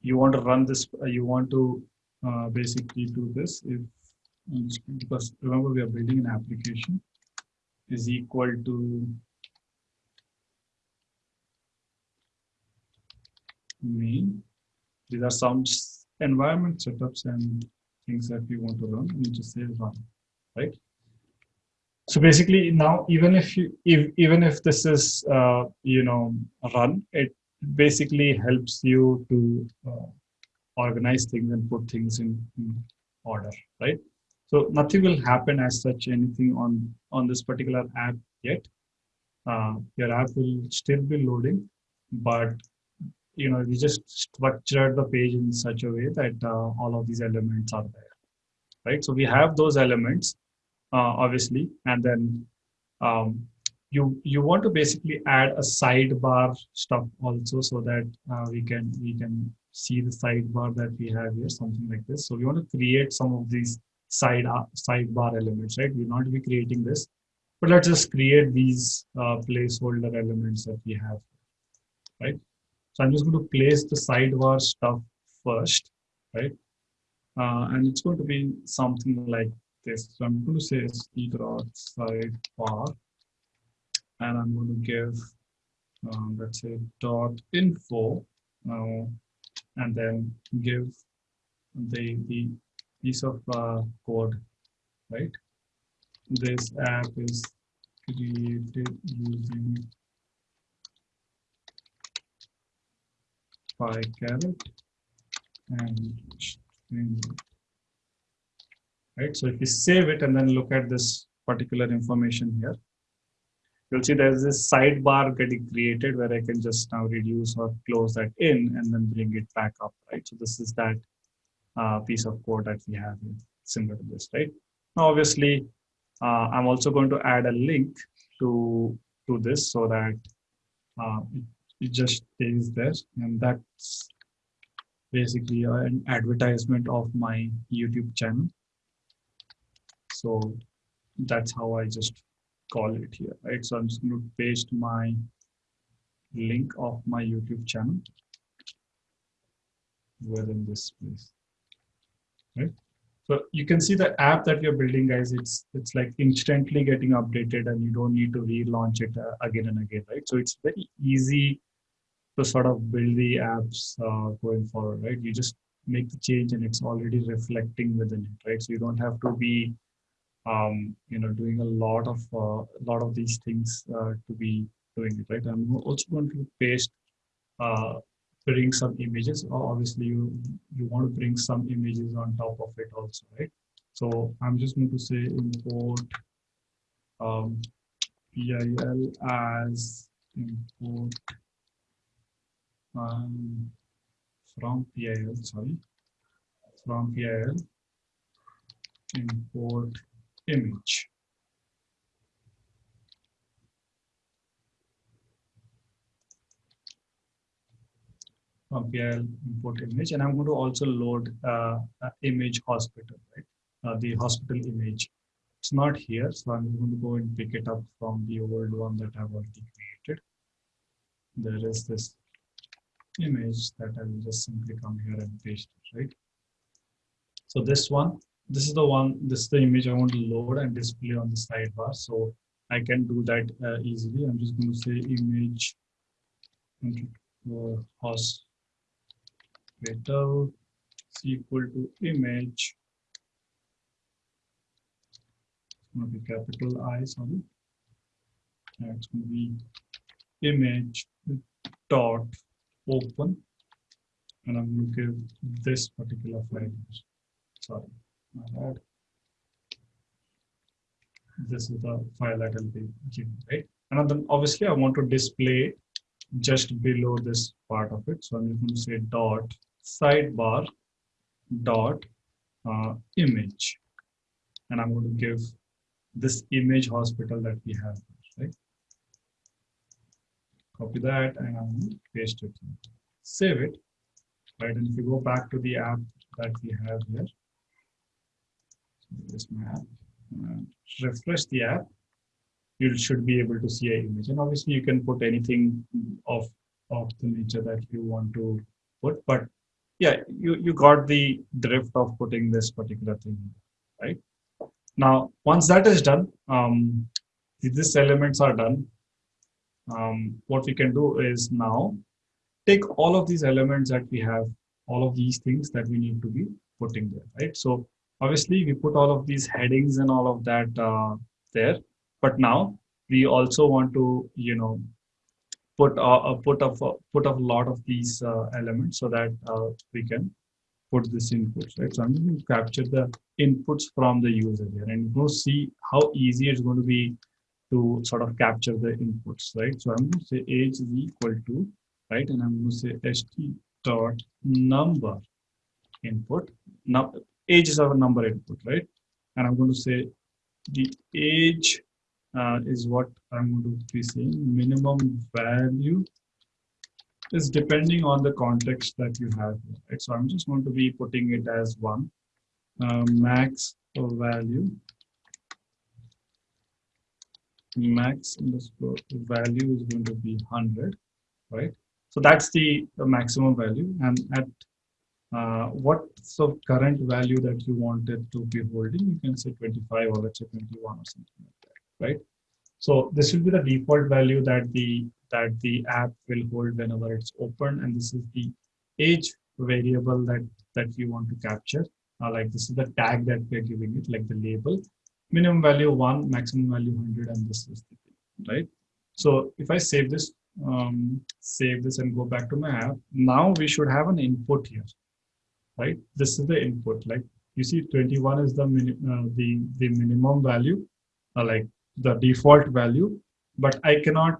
you want to run this, you want to uh, basically do this if, because remember we are building an application is equal to main. These are some environment setups and things that we want to run. We just say run, right? so basically now even if you if, even if this is uh, you know run it basically helps you to uh, organize things and put things in, in, order right? So nothing will happen as such anything on on this particular app yet. Uh, your app will still be loading but you know we just structured the page in such a way that uh, all of these elements are there right? So we have those elements uh, obviously and then um, you you want to basically add a sidebar stuff also so that uh, we can we can see the sidebar that we have here something like this. So we want to create some of these side sidebar elements right? We're not be creating this but let's just create these uh, placeholder elements that we have right? So i'm just going to place the sidebar stuff first right? Uh, and it's going to be something like this. So I'm going to say st dot sidebar, and I'm going to give, um, let's say, dot info, uh, and then give the the piece of uh, code, right? This app is created using PyCaret and right? So if you save it and then look at this particular information here, you'll see there's this sidebar getting created where I can just now reduce or close that in and then bring it back up, right? So this is that uh, piece of code that we have similar to this, right? Now, obviously, uh, I'm also going to add a link to, to this so that uh, it, it just stays there and that's basically an advertisement of my YouTube channel. So that's how I just call it here, right? So I'm just going to paste my link of my YouTube channel within this place, right? So you can see the app that you're building, guys. It's it's like instantly getting updated, and you don't need to relaunch it uh, again and again, right? So it's very easy to sort of build the apps uh, going forward, right? You just make the change and it's already reflecting within it, right? So you don't have to be, um, you know, doing a lot of a uh, lot of these things uh, to be doing it, right? I'm also going to paste, uh, bring some images. Obviously, you you want to bring some images on top of it also, right? So I'm just going to say import um, PIL as import um, from PIL, sorry, from PIL, import image. From PIL import image, and I'm going to also load uh, image hospital, right? Uh, the hospital image. It's not here, so I'm going to go and pick it up from the old one that I've already created. There is this image that I will just simply come here and paste it, right? So this one, this is the one, this is the image I want to load and display on the sidebar. So I can do that uh, easily. I'm just going to say image uh, hospital is equal to image. It's going to be capital I, sorry. Yeah, it's going to be image dot open and I'm going to give this particular file. Sorry, This is the file that I'll be giving, right? And then obviously I want to display just below this part of it. So I'm just going to say dot sidebar dot uh, image. And I'm going to give this image hospital that we have, right? copy that and I'm going to paste it save it right and if you go back to the app that we have here this my app refresh the app you should be able to see an image and obviously you can put anything of of the nature that you want to put but yeah you you got the drift of putting this particular thing right now once that is done um these elements are done um, what we can do is now take all of these elements that we have, all of these things that we need to be putting there, right? So obviously we put all of these headings and all of that uh, there. But now we also want to, you know, put a, put of put a lot of these uh, elements so that uh, we can put this inputs, right? So I'm going to capture the inputs from the user here and go see how easy it's going to be to sort of capture the inputs, right? So I'm going to say age is equal to, right? And I'm going to say st dot number input. Now age is our number input, right? And I'm going to say the age uh, is what I'm going to be saying. Minimum value is depending on the context that you have. Right? So I'm just going to be putting it as one. Uh, max value max underscore value is going to be 100 right so that's the, the maximum value and at uh, what's the current value that you wanted to be holding? You can say 25 or let's say 21 or something like that right? So this will be the default value that the that the app will hold whenever it's open and this is the age variable that that you want to capture. Uh, like this is the tag that we're giving it like the label. Minimum value 1 maximum value 100 and this is the thing right? So if i save this um, save this and go back to my app now we should have an input here right this is the input like you see 21 is the uh, the the minimum value uh, like the default value but i cannot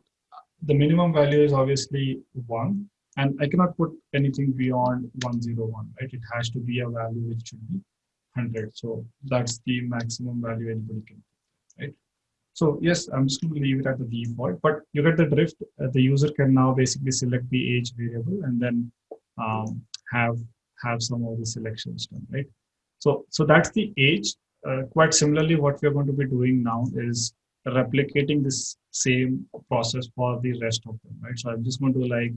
the minimum value is obviously one and I cannot put anything beyond 101, right? It has to be a value which should be 100. So that's the maximum value anybody can, right? So yes, I'm just going to leave it at the default, but you get the drift. Uh, the user can now basically select the age variable and then um, have have some of the selections done, right? So so that's the age. Uh, quite similarly, what we're going to be doing now is replicating this same process for the rest of them, right? So I'm just going to like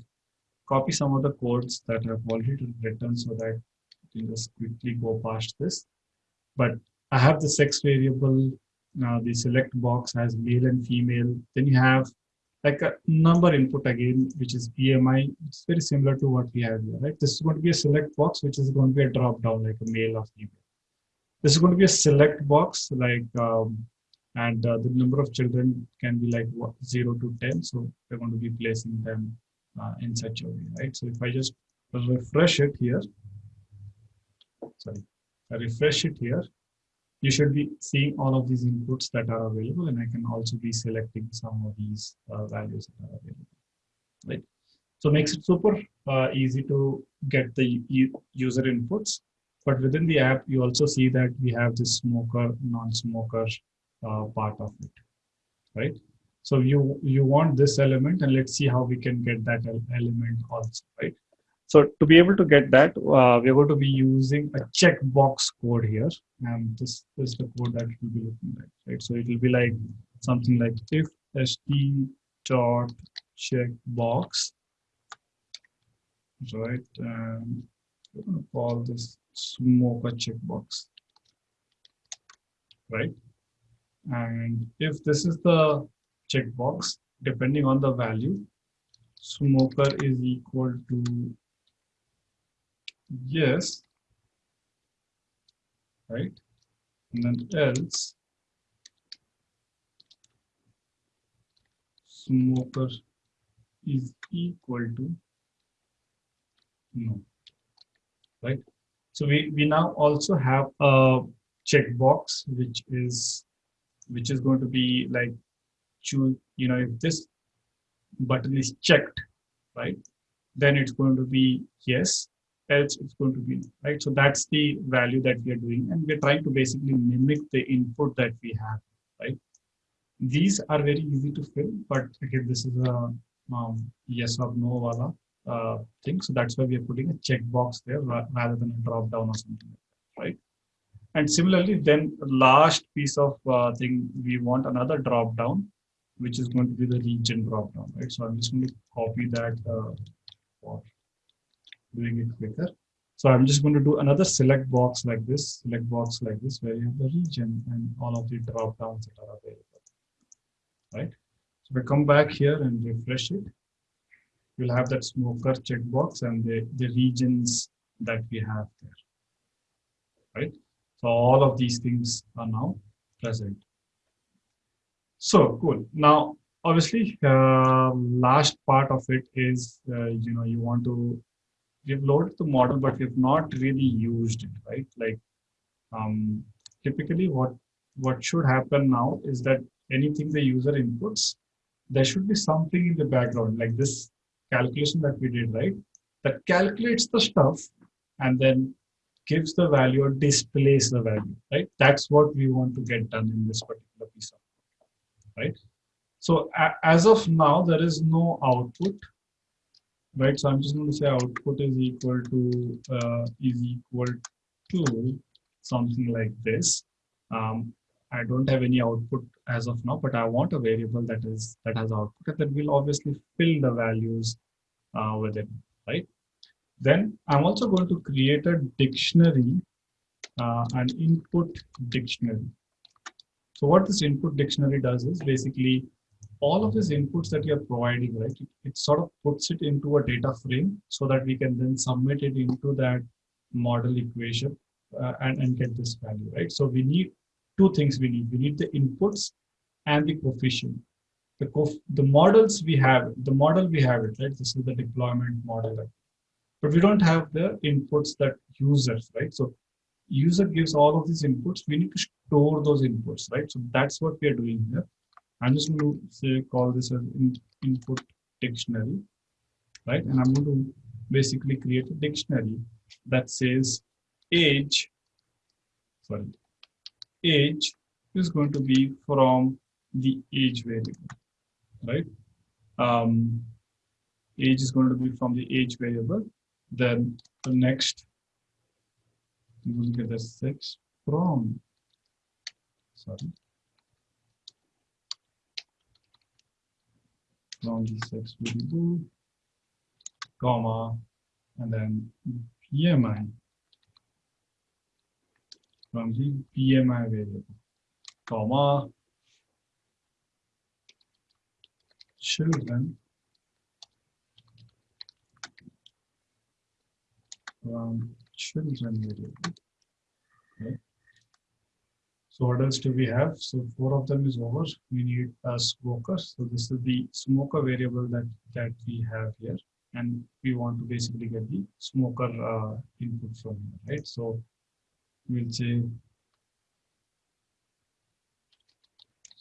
copy some of the codes that I've already written so that you can just quickly go past this. But I have the sex variable, now the select box has male and female. Then you have like a number input again, which is BMI. It's very similar to what we have here, right? This is going to be a select box, which is going to be a drop down like a male or female. This is going to be a select box like um, and uh, the number of children can be like what, 0 to 10 so we're going to be placing them uh, in such a way right so if i just refresh it here sorry I refresh it here you should be seeing all of these inputs that are available and i can also be selecting some of these uh, values that are available right? So makes it super uh, easy to get the user inputs but within the app you also see that we have this smoker non-smoker uh, part of it right? So you you want this element and let's see how we can get that element also right so to be able to get that uh, we're going to be using a checkbox code here. And this, is the code that we'll be looking at right? So it will be like something like if st dot checkbox right? And we're going to call this smoker checkbox right? And if this is the checkbox, depending on the value, smoker is equal to yes, right? And then else, smoker is equal to no, right? So we, we now also have a checkbox, which is which is going to be like choose you know if this button is checked right then it's going to be yes else it's going to be right? So that's the value that we are doing and we're trying to basically mimic the input that we have right? These are very easy to fill but again this is a um, yes or no wala, uh, thing. So that's why we are putting a checkbox there rather than a drop down or something like that, right? And similarly, then last piece of uh, thing, we want another drop down, which is going to be the region drop down, right? So I'm just going to copy that uh, doing it quicker. So I'm just going to do another select box like this, select box like this, where you have the region and all of the drop downs that are available, right? So we come back here and refresh it. You'll have that smoker checkbox and the, the regions that we have there, right? So all of these things are now present. So cool. Now, obviously, uh, last part of it is, uh, you know, you want to, we've loaded the model, but we've not really used it, right? Like, um, typically what, what should happen now is that anything the user inputs, there should be something in the background, like this calculation that we did, right? That calculates the stuff and then gives the value or displays the value, right? That's what we want to get done in this particular piece of right? So as of now, there is no output, right? So I'm just going to say output is equal to uh, is equal to something like this. Um, I don't have any output as of now, but I want a variable that is that has output, and we'll obviously fill the values uh, with it, right? Then I'm also going to create a dictionary, uh, an input dictionary. So what this input dictionary does is basically all of these inputs that you're providing, right, it, it, sort of puts it into a data frame so that we can then submit it into that model equation uh, and, and get this value, right? So we need two things we need. We need the inputs and the coefficient. The, co the models we have, the model we have it, right? This is the deployment model. But we don't have the inputs that users, right? So user gives all of these inputs, we need to store those inputs, right? So that's what we are doing here. I'm just going to say call this as in, input dictionary, right? And I'm going to basically create a dictionary that says age, sorry, age is going to be from the age variable, right? Um, age is going to be from the age variable. Then the next you will get a 6 from sorry from the 6 variable comma and then PMI from the PMI variable comma children from children variable. So what else do we have? So four of them is over. We need a smoker. So this is the smoker variable that, that we have here. And we want to basically get the smoker uh, input from here, right? So we'll say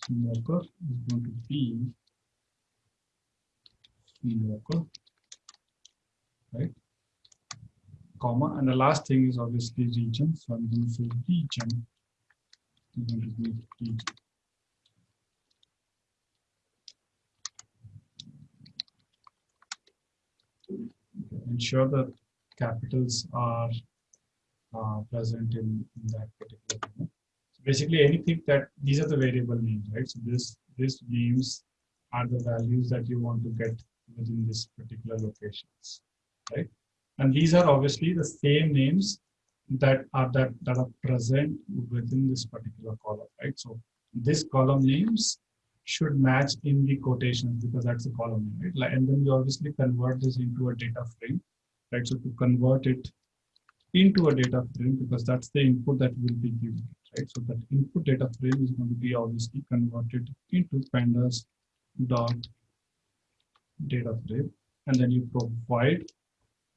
smoker is going to be smoker, right? comma, and the last thing is obviously region. So I'm going to say region. I'm going to be region. Ensure that capitals are uh, present in, in, that particular thing. So basically anything that these are the variable names, right? So this these names are the values that you want to get within this particular locations, right? And these are obviously the same names that are that, that are present within this particular column, right? So this column names should match in the quotations because that's a column name, right? And then you obviously convert this into a data frame, right? So to convert it into a data frame because that's the input that will be given, right? So that input data frame is going to be obviously converted into pandas dot data frame, and then you provide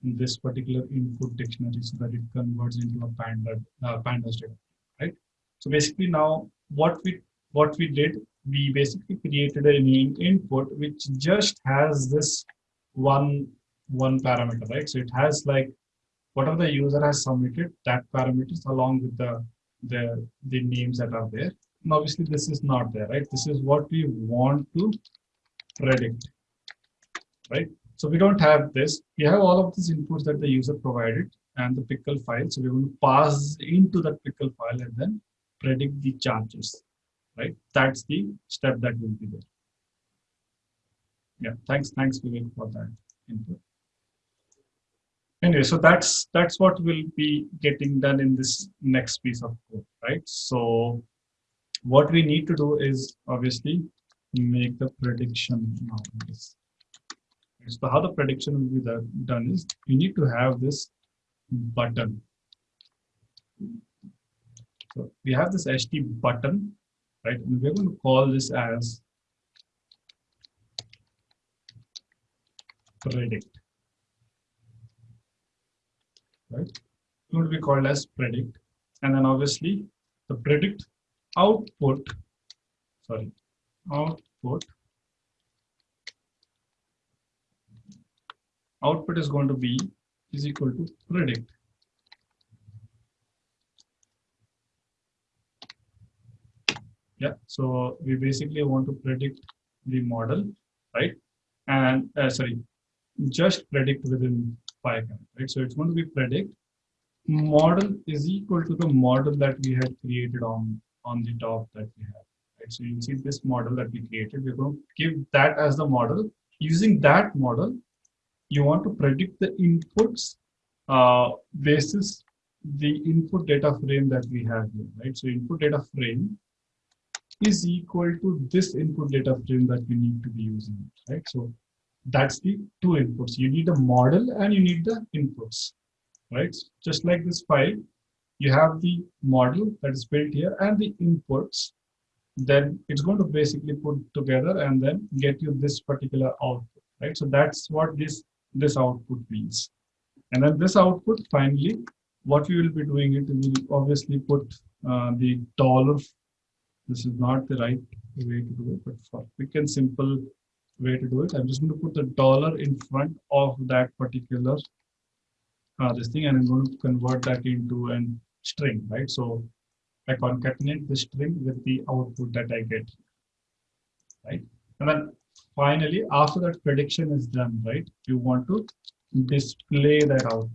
this particular input dictionary so that it converts into a panda uh, pandas data right? So basically now what we what we did we basically created an input which just has this one one parameter right? So it has like whatever the user has submitted that parameters along with the the the names that are there. And obviously this is not there right? This is what we want to predict right so we don't have this. We have all of these inputs that the user provided and the pickle file. So we're going to pass into that pickle file and then predict the charges, right? That's the step that will be there. Yeah, thanks, thanks Vivek for that input. Anyway, so that's that's what will be getting done in this next piece of code, right? So what we need to do is obviously make the prediction now. So how the prediction will be done is you need to have this button. So we have this HT button right? And we're going to call this as predict, right? It to be called as predict. And then obviously the predict output, sorry, output, output is going to be is equal to predict. Yeah, so we basically want to predict the model, right? And uh, sorry, just predict within Python, right? So it's going to be predict model is equal to the model that we had created on on the top that we have. Right? So you see this model that we created. We're going to give that as the model. Using that model, you want to predict the inputs uh, basis the input data frame that we have here, right? So input data frame is equal to this input data frame that we need to be using, right? So that's the two inputs. You need a model and you need the inputs, right? Just like this file, you have the model that is built here and the inputs. Then it's going to basically put together and then get you this particular output, right? So that's what this this output means. And then this output, finally, what we will be doing it, we will obviously put uh, the dollar. This is not the right way to do it, but for quick and simple way to do it, I'm just going to put the dollar in front of that particular uh, this thing, and I'm going to convert that into an string, right? So I concatenate the string with the output that I get, right? And then finally, after that prediction is done, right, you want to display that output.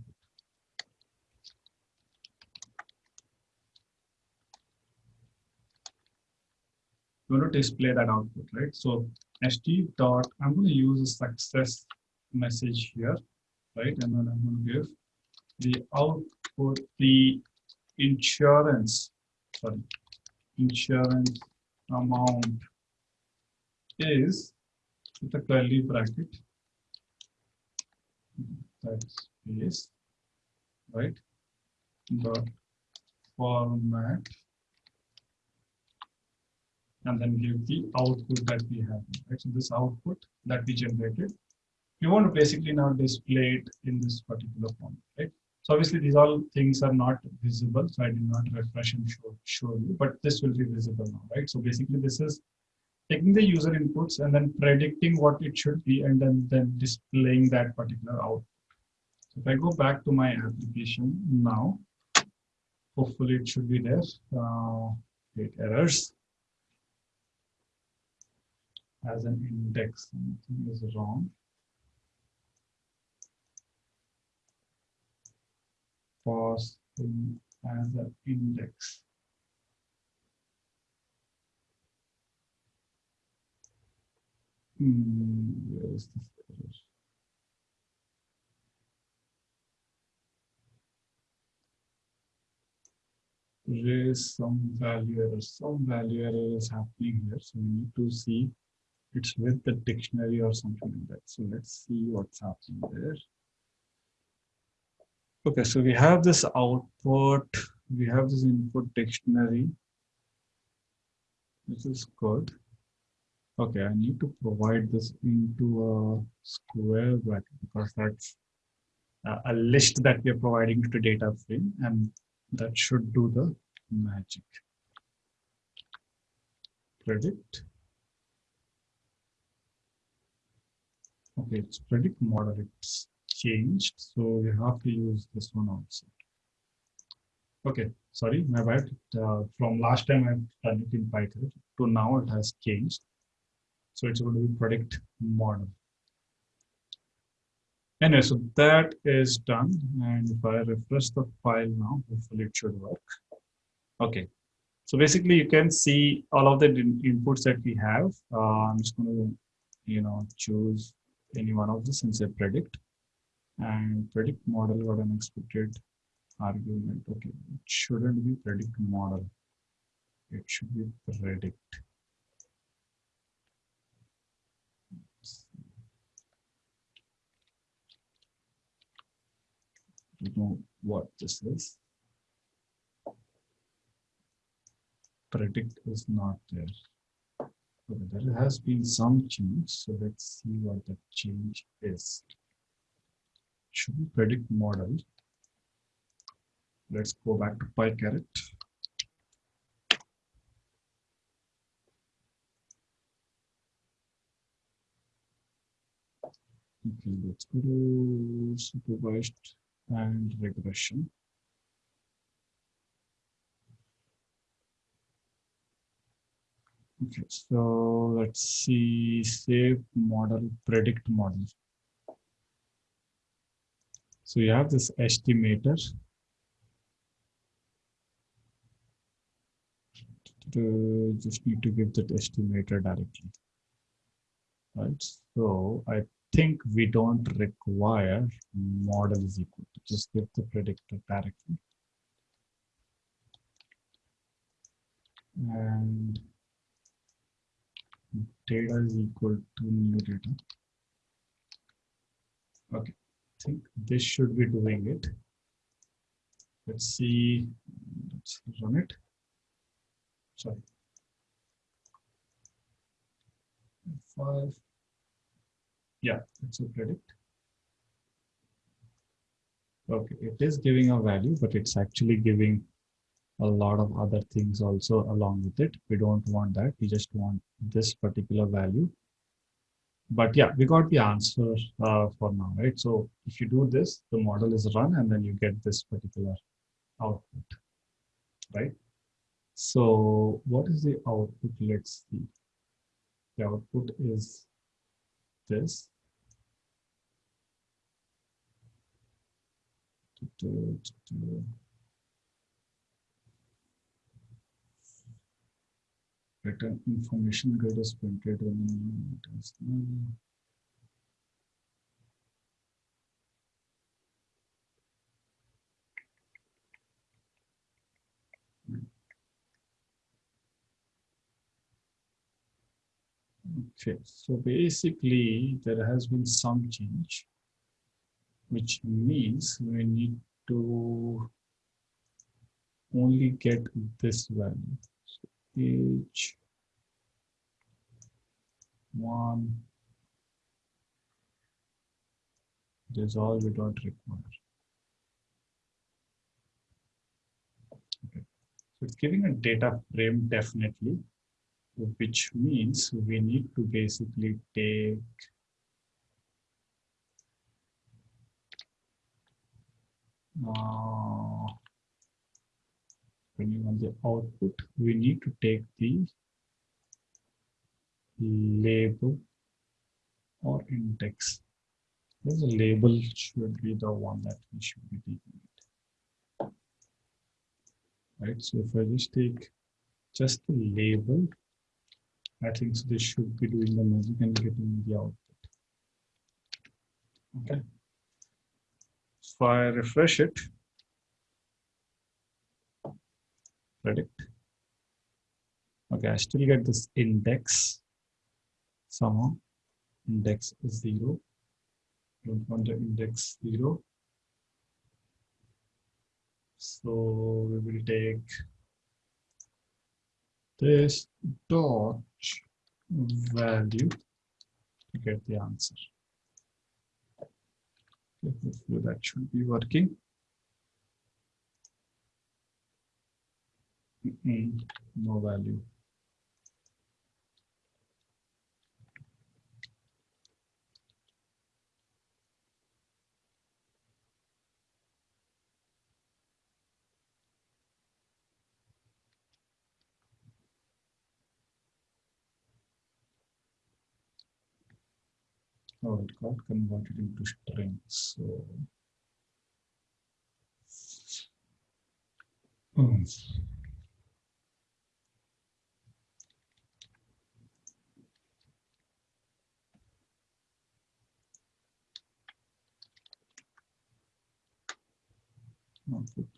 You want to display that output, right? So st dot, I'm going to use a success message here, right? And then I'm going to give the output, the insurance, sorry, insurance amount is with a curly bracket. That's space right? Dot format. And then give the output that we have right? So this output that we generated. We want to basically now display it in this particular form right? So obviously these all things are not visible so i did not refresh and show, show you but this will be visible now right? So basically this is taking the user inputs and then predicting what it should be and then, then displaying that particular output. So if I go back to my application now, hopefully it should be there. Uh, errors as an index, something is wrong. Pause as an index. There is some value error. Some value error is happening here. So we need to see it's with the dictionary or something like that. So let's see what's happening there. Okay, so we have this output, we have this input dictionary. This is good. Okay, I need to provide this into a square bracket because that's a list that we are providing to data frame and that should do the magic. Predict. Okay, it's predict model. It's changed, so we have to use this one also. Okay, sorry, my bad. Uh, from last time I've done it in Python to now it has changed. So it's going to be predict model. Anyway, so that is done. And if I refresh the file now, hopefully it should work. Okay. So basically you can see all of the inputs that we have. Uh, I'm just going to, you know, choose any one of this and say predict and predict model got an expected argument. Okay, it shouldn't be predict model. It should be predict. Know what this is. predict is not there. Okay, there has been some change. So let's see what the change is. Should we predict model? Let's go back to PyCaret. Okay, let's go to supervised and regression. Okay, so let's see, save model, predict model. So you have this estimator. Just need to give that estimator directly. Right, so I think we don't require model is equal to just give the predictor directly. And data is equal to new data. Okay, I think this should be doing it. Let's see, let's run it. Sorry. Five. Yeah, it's a predict. Okay, it is giving a value, but it's actually giving a lot of other things also along with it. We don't want that. We just want this particular value. But yeah, we got the answer uh, for now, right? So if you do this, the model is run and then you get this particular output, right? So what is the output? Let's see. The output is this. Better information grid is printed when it is Okay, so basically there has been some change, which means we need to only get this value. So page one, this all we don't require. Okay, so it's giving a data frame definitely which means we need to basically take uh, depending on the output, we need to take the label or index. A label should be the one that we should be taking it. Right, so if I just take just the label I think so this should be doing the magic and getting the output. Okay. So I refresh it, predict. Okay, I still get this index somehow. Index is zero. Don't want the index zero. So we will take this dot value to get the answer. hopefully that should be working. Mm no value. oh, it got converted into string. So um, oh. Okay.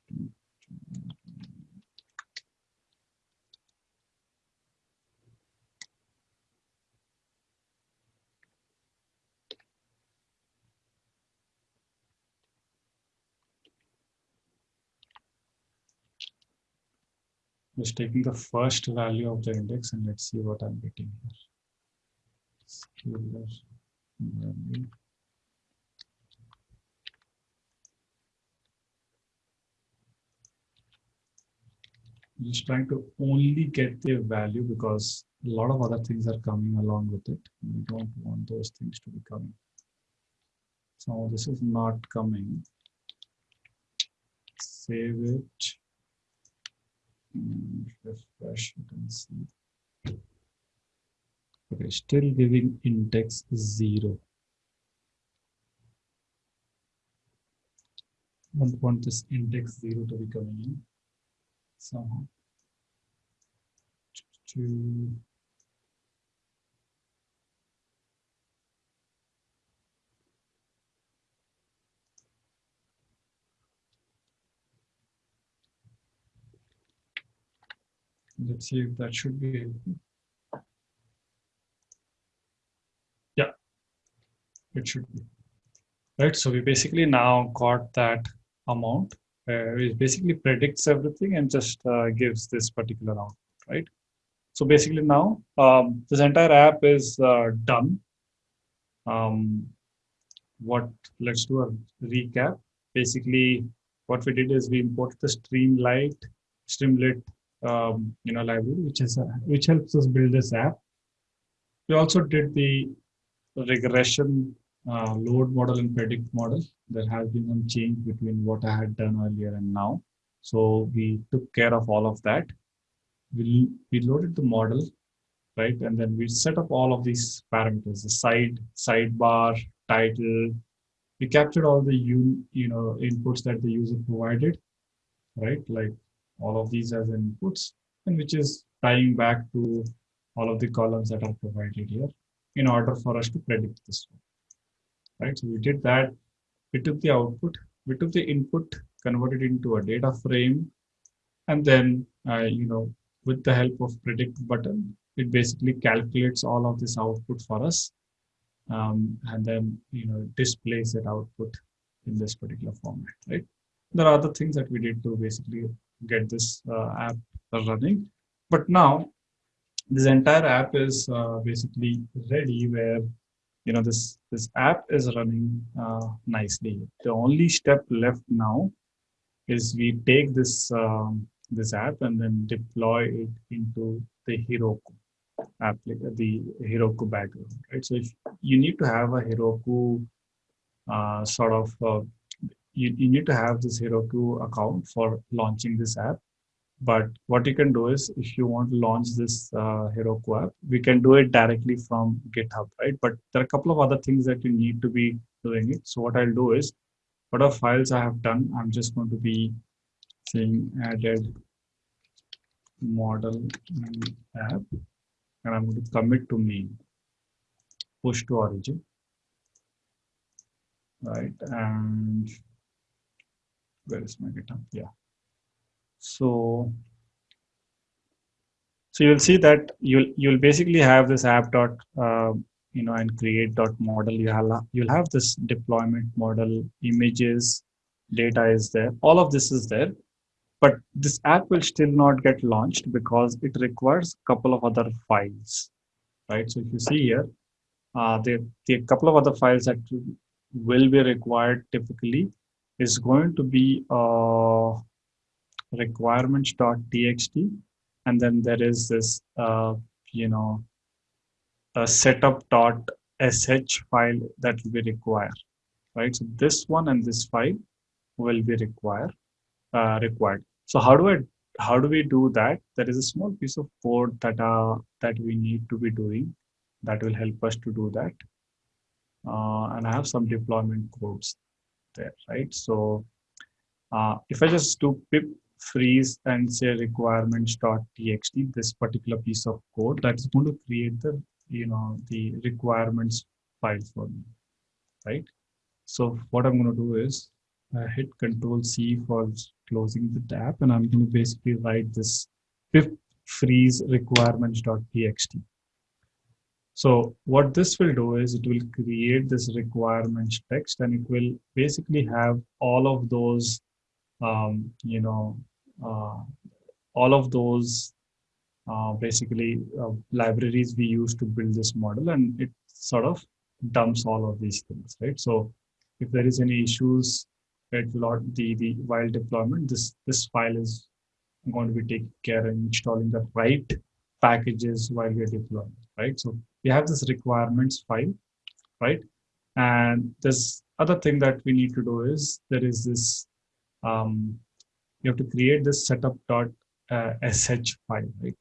Just taking the first value of the index and let's see what I'm getting here. Scalar value. just trying to only get the value because a lot of other things are coming along with it. We don't want those things to be coming. So this is not coming. Save it. Refresh it and see. Okay, still giving index zero. Don't want this index zero to be coming in somehow to let's see if that should be yeah it should be right so we basically now got that amount uh, it basically predicts everything and just uh, gives this particular output, right? So basically now um, this entire app is uh, done. Um, what let's do a recap. Basically, what we did is we imported the Streamlit, Streamlit, um, you know, library, which is which helps us build this app. We also did the regression uh, load model and predict model, there has been some change between what I had done earlier and now. So we took care of all of that. We, we loaded the model, right? And then we set up all of these parameters, the side, sidebar, title. We captured all the you, you know inputs that the user provided, right? Like all of these as inputs, and which is tying back to all of the columns that are provided here in order for us to predict this one right? So we did that. We took the output, we took the input, converted into a data frame, and then, uh, you know, with the help of predict button, it basically calculates all of this output for us. Um, and then, you know, displays that output in this particular format, right? There are other things that we did to basically get this uh, app running. But now this entire app is uh, basically ready where you know this this app is running uh, nicely the only step left now is we take this um, this app and then deploy it into the Heroku app the Heroku background right so if you need to have a Heroku uh, sort of uh, you, you need to have this Heroku account for launching this app but what you can do is if you want to launch this uh, Heroku app, we can do it directly from GitHub, right? But there are a couple of other things that you need to be doing it. So what I'll do is, whatever files I have done, I'm just going to be saying added model app, and I'm going to commit to main, push to origin, right? And where is my GitHub? Yeah. So, so you'll see that you'll you'll basically have this app dot uh, you know and create dot model. You have you'll have this deployment model, images, data is there. All of this is there, but this app will still not get launched because it requires a couple of other files, right? So if you see here, uh, the the couple of other files that will be required typically is going to be uh, requirements.txt and then there is this uh, you know a setup.sh file that will be required right? So this one and this file will be required uh, required. So how do i how do we do that? There is a small piece of code that uh, that we need to be doing that will help us to do that. Uh, and i have some deployment codes there right so uh, if i just do pip freeze and say requirements.txt, this particular piece of code that is going to create the, you know, the requirements file for me, right? So what I'm going to do is uh, hit control C for closing the tab and I'm going to basically write this pip freeze requirements.txt. So what this will do is it will create this requirements text and it will basically have all of those um, you know uh, all of those uh, basically uh, libraries we use to build this model and it sort of dumps all of these things, right? So if there is any issues, it will the, the while deployment, this, this file is going to be taking care of installing the right packages while we're deploying, right? So we have this requirements file, right? And this other thing that we need to do is there is this, um, you have to create this setup.sh uh, file, right?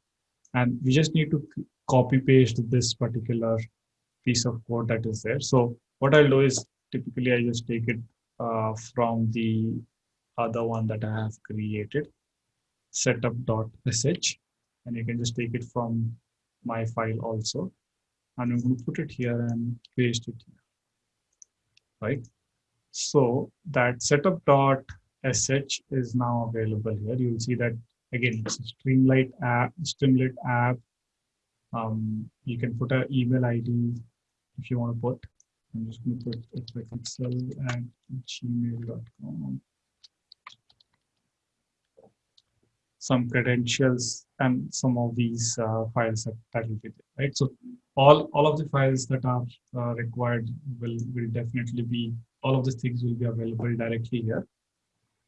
And we just need to copy paste this particular piece of code that is there. So what I'll do is typically I just take it uh, from the other one that I have created setup.sh and you can just take it from my file also and I'm going to put it here and paste it here. Right? So that setup.sh is now available here. You'll see that again it's a streamlit app streamlit app. Um, you can put an email id if you want to put. I'm just going to put it like excel at gmail.com some credentials and some of these uh, files that, that will be there right? So all all of the files that are uh, required will will definitely be all of these things will be available directly here.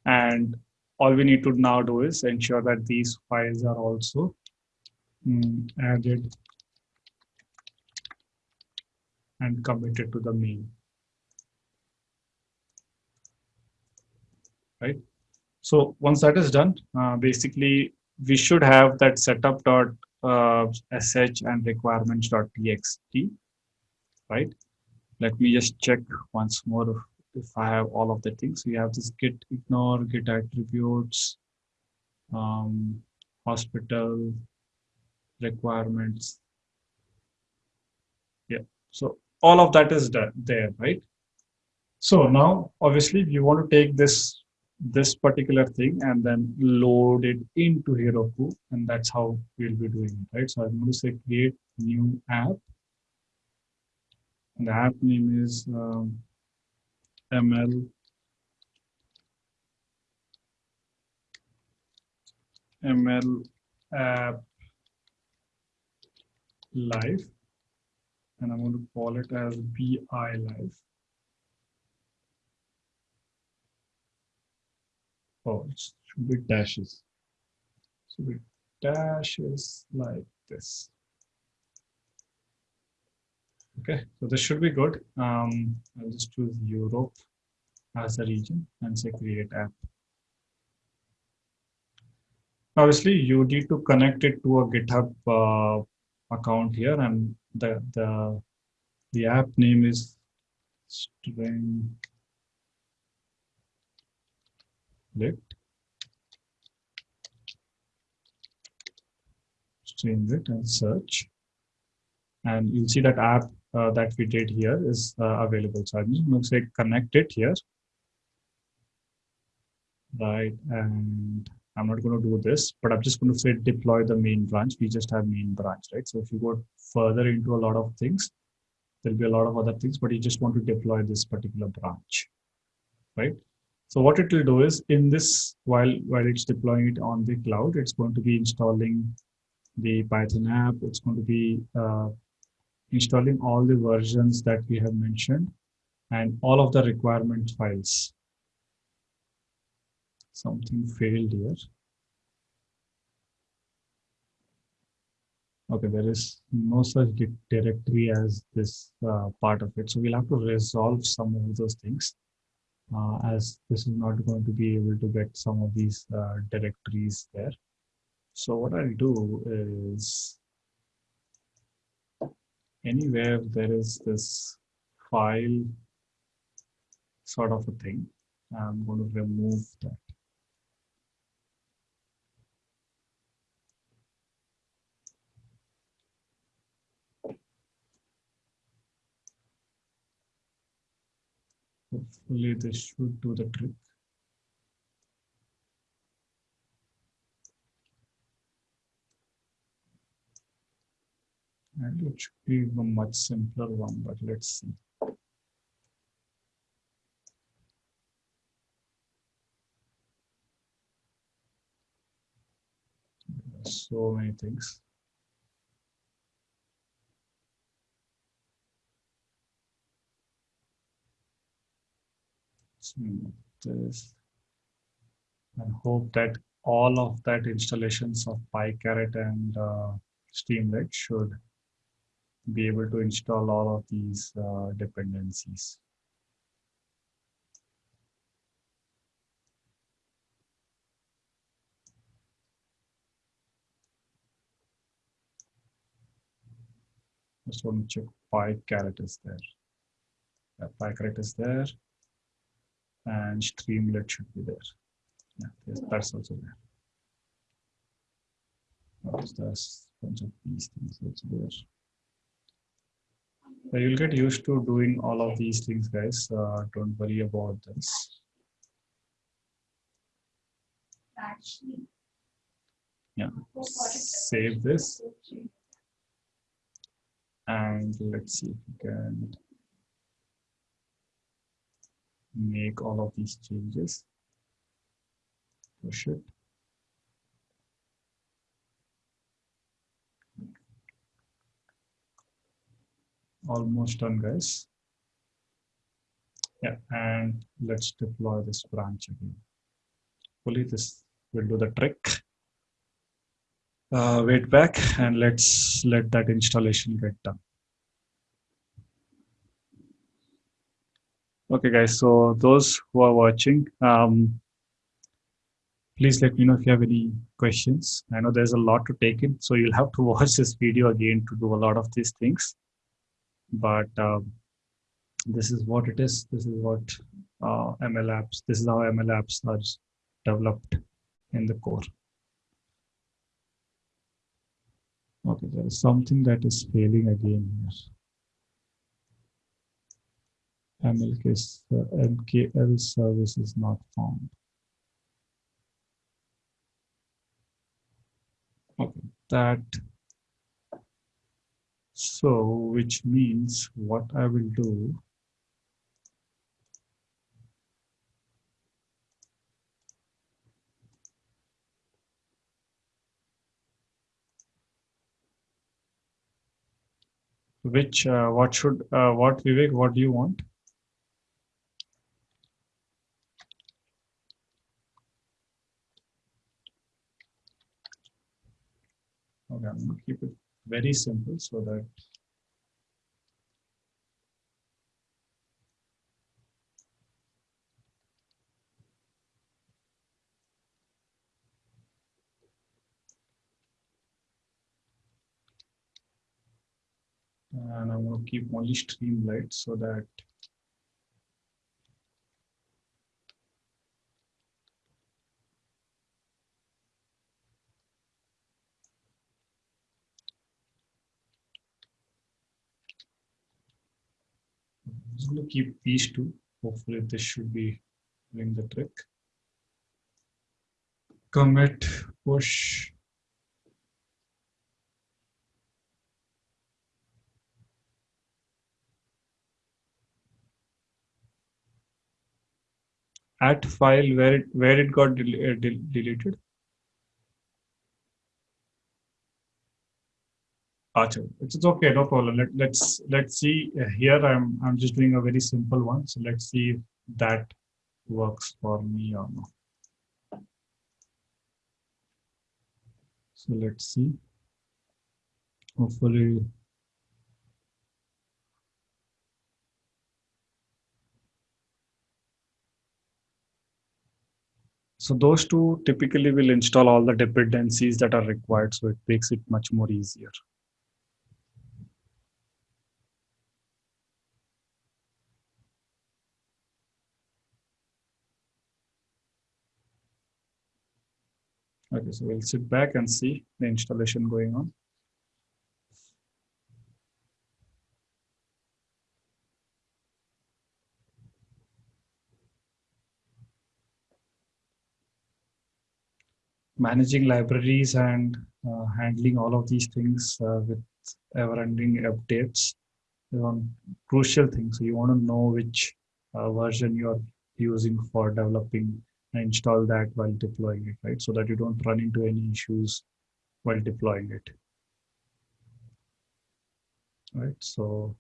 And all we need to now do is ensure that these files are also um, added and committed to the main. Right so once that is done uh, basically we should have that setup dot uh, and requirements dot txt right let me just check once more if I have all of the things. We have this git ignore, git attributes, um, hospital requirements. Yeah, so all of that is done there, right? So now, obviously, you want to take this this particular thing and then load it into Heroku, and that's how we'll be doing it, right? So I'm going to say create new app. And the app name is um, ml ml app live and I'm going to call it as BI live. Oh, it should be dashes. So we dashes like this. Okay, so this should be good. Um, I'll just choose Europe as a region and say create app. Obviously, you need to connect it to a GitHub uh, account here, and the the the app name is string lit it and search and you'll see that app uh, that we did here is uh, available. So I'm just going to say connect it here. Right, and I'm not going to do this, but I'm just going to say deploy the main branch. We just have main branch, right? So if you go further into a lot of things, there'll be a lot of other things, but you just want to deploy this particular branch, right? So what it will do is in this, while, while it's deploying it on the cloud, it's going to be installing the Python app. It's going to be uh, installing all the versions that we have mentioned and all of the requirement files. Something failed here. Okay, there is no such directory as this uh, part of it. So we'll have to resolve some of those things as this is not going to be able to get some of these uh, directories there. So what I'll do is anywhere there is this file sort of a thing, I'm going to remove that. Hopefully this should do the trick. and it should be a much simpler one, but let's see. so many things. This and hope that all of that installations of PyCaret and uh, Streamlit should be able to install all of these uh, dependencies. Just want to check PyCaret is there. Yeah, PyCaret is there and streamlit should be there. Yeah, yes, that's also there. There's a bunch of these things also there. So you'll get used to doing all of these things, guys. Uh, don't worry about this. Actually. Yeah, save this. And let's see if we can make all of these changes. Push it. Almost done, guys. Yeah, and let's deploy this branch again. Hopefully this will do the trick. Uh, wait back and let's let that installation get done. Okay, guys, so those who are watching, um, please let me know if you have any questions. I know there's a lot to take in, so you'll have to watch this video again to do a lot of these things. But um, this is what it is. This is what uh, ML apps, this is how ML apps are developed in the core. Okay, there is something that is failing again here. MLK, MKL service is not found. Okay, that. So, which means what I will do which uh, what should uh, what Vivek what do you want Okay, I'm going to keep it very simple so that and I'm going to keep only Streamlit so that just going to keep these two. Hopefully this should be doing the trick. Commit, push. At file where it where it got del uh, del deleted. Achha, it's okay, no problem. Let, let's let's see uh, here. I'm I'm just doing a very simple one. So let's see if that works for me or not. So let's see. Hopefully. So those two typically will install all the dependencies that are required. So it makes it much more easier. Okay, so we'll sit back and see the installation going on. Managing libraries and uh, handling all of these things uh, with ever-ending updates is one crucial thing. So you want to know which uh, version you're using for developing install that while deploying it, right? So that you don't run into any issues while deploying it. Right, so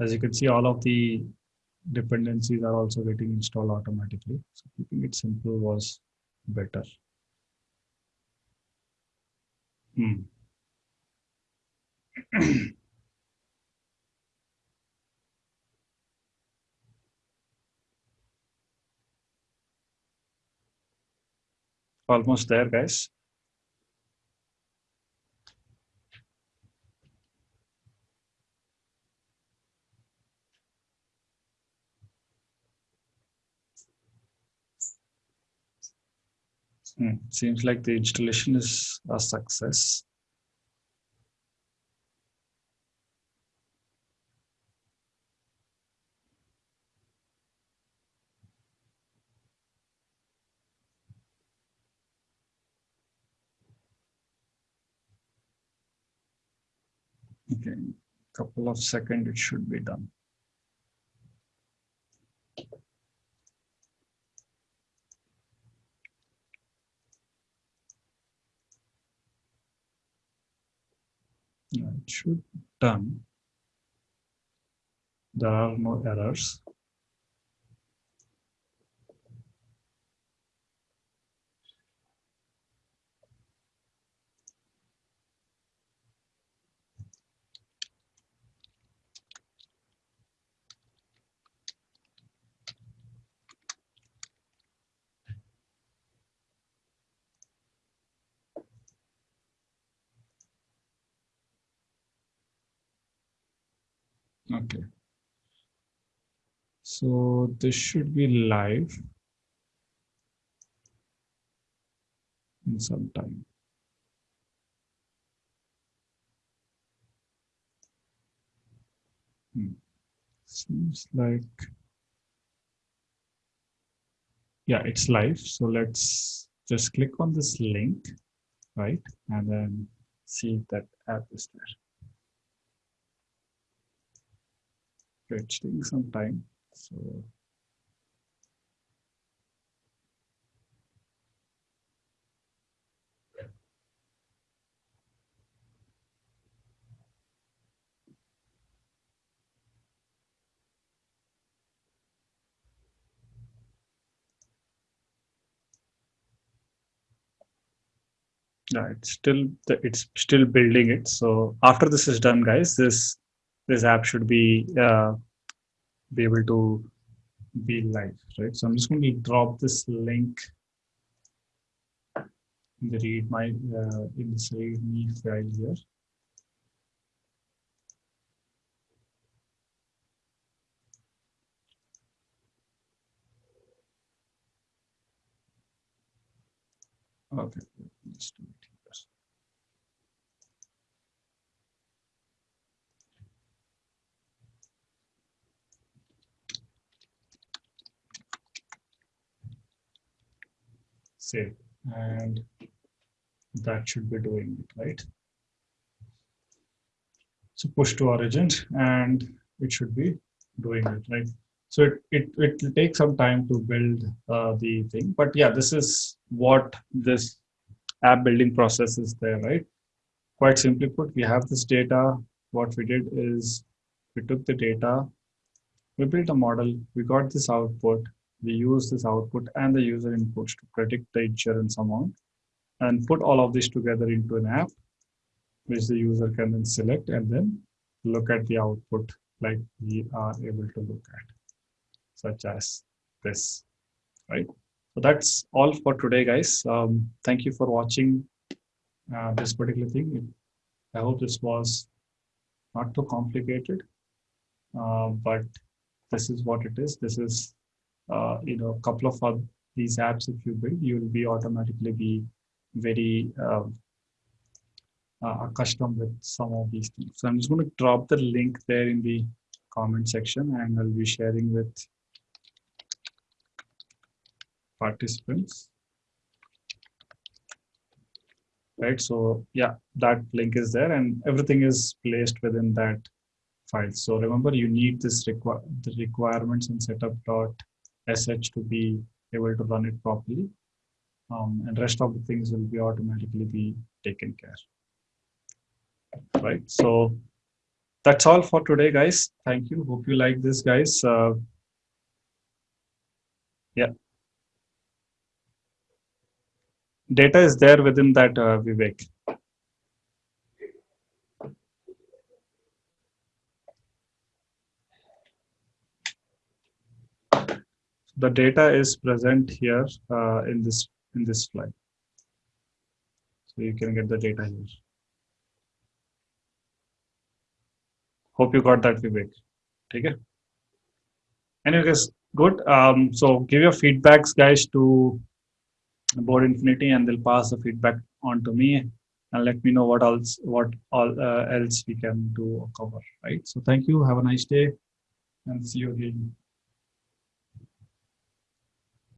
as you can see, all of the dependencies are also getting installed automatically. So keeping it simple was better. Hmm. Almost there, guys. Hmm. Seems like the installation is a success. Okay, couple of seconds it should be done. it should be done. There are no errors. Okay. So this should be live in some time. Hmm. Seems like, yeah, it's live. So let's just click on this link, right? And then see that app is there. It's taking some time. So yeah it's still it's still building it so after this is done guys this this app should be uh, be able to be live, right? So I'm just going to drop this link in the readme uh, in this readme file here. Okay, save and that should be doing it right? So push to origin and it should be doing it right? So it it, it will take some time to build uh, the thing but yeah this is what this app building process is there right? Quite simply put we have this data. What we did is we took the data we built a model we got this output we use this output and the user inputs to predict the insurance amount and put all of this together into an app which the user can then select and then look at the output like we are able to look at such as this right? So that's all for today guys. Um, thank you for watching uh, this particular thing. I hope this was not too complicated uh, but this is what it is. This is uh, you know, a couple of these apps, if you build, you will be automatically be very uh, uh, accustomed with some of these things. So I'm just going to drop the link there in the comment section and I'll be sharing with participants. Right, so yeah, that link is there and everything is placed within that file. So remember, you need this require the requirements and setup dot sh to be able to run it properly. um, and rest of the things will be automatically be taken care right so that's all for today guys. Thank you. Hope you like this guys. Uh, yeah. Data is there within that uh, vivek the data is present here uh, in this in this slide. So you can get the data here. Hope you got that vivek. Okay. Anyways good. Um, so give your feedbacks guys to Board Infinity and they'll pass the feedback on to me and let me know what else what all uh, else we can do or cover right? So thank you. Have a nice day and see you again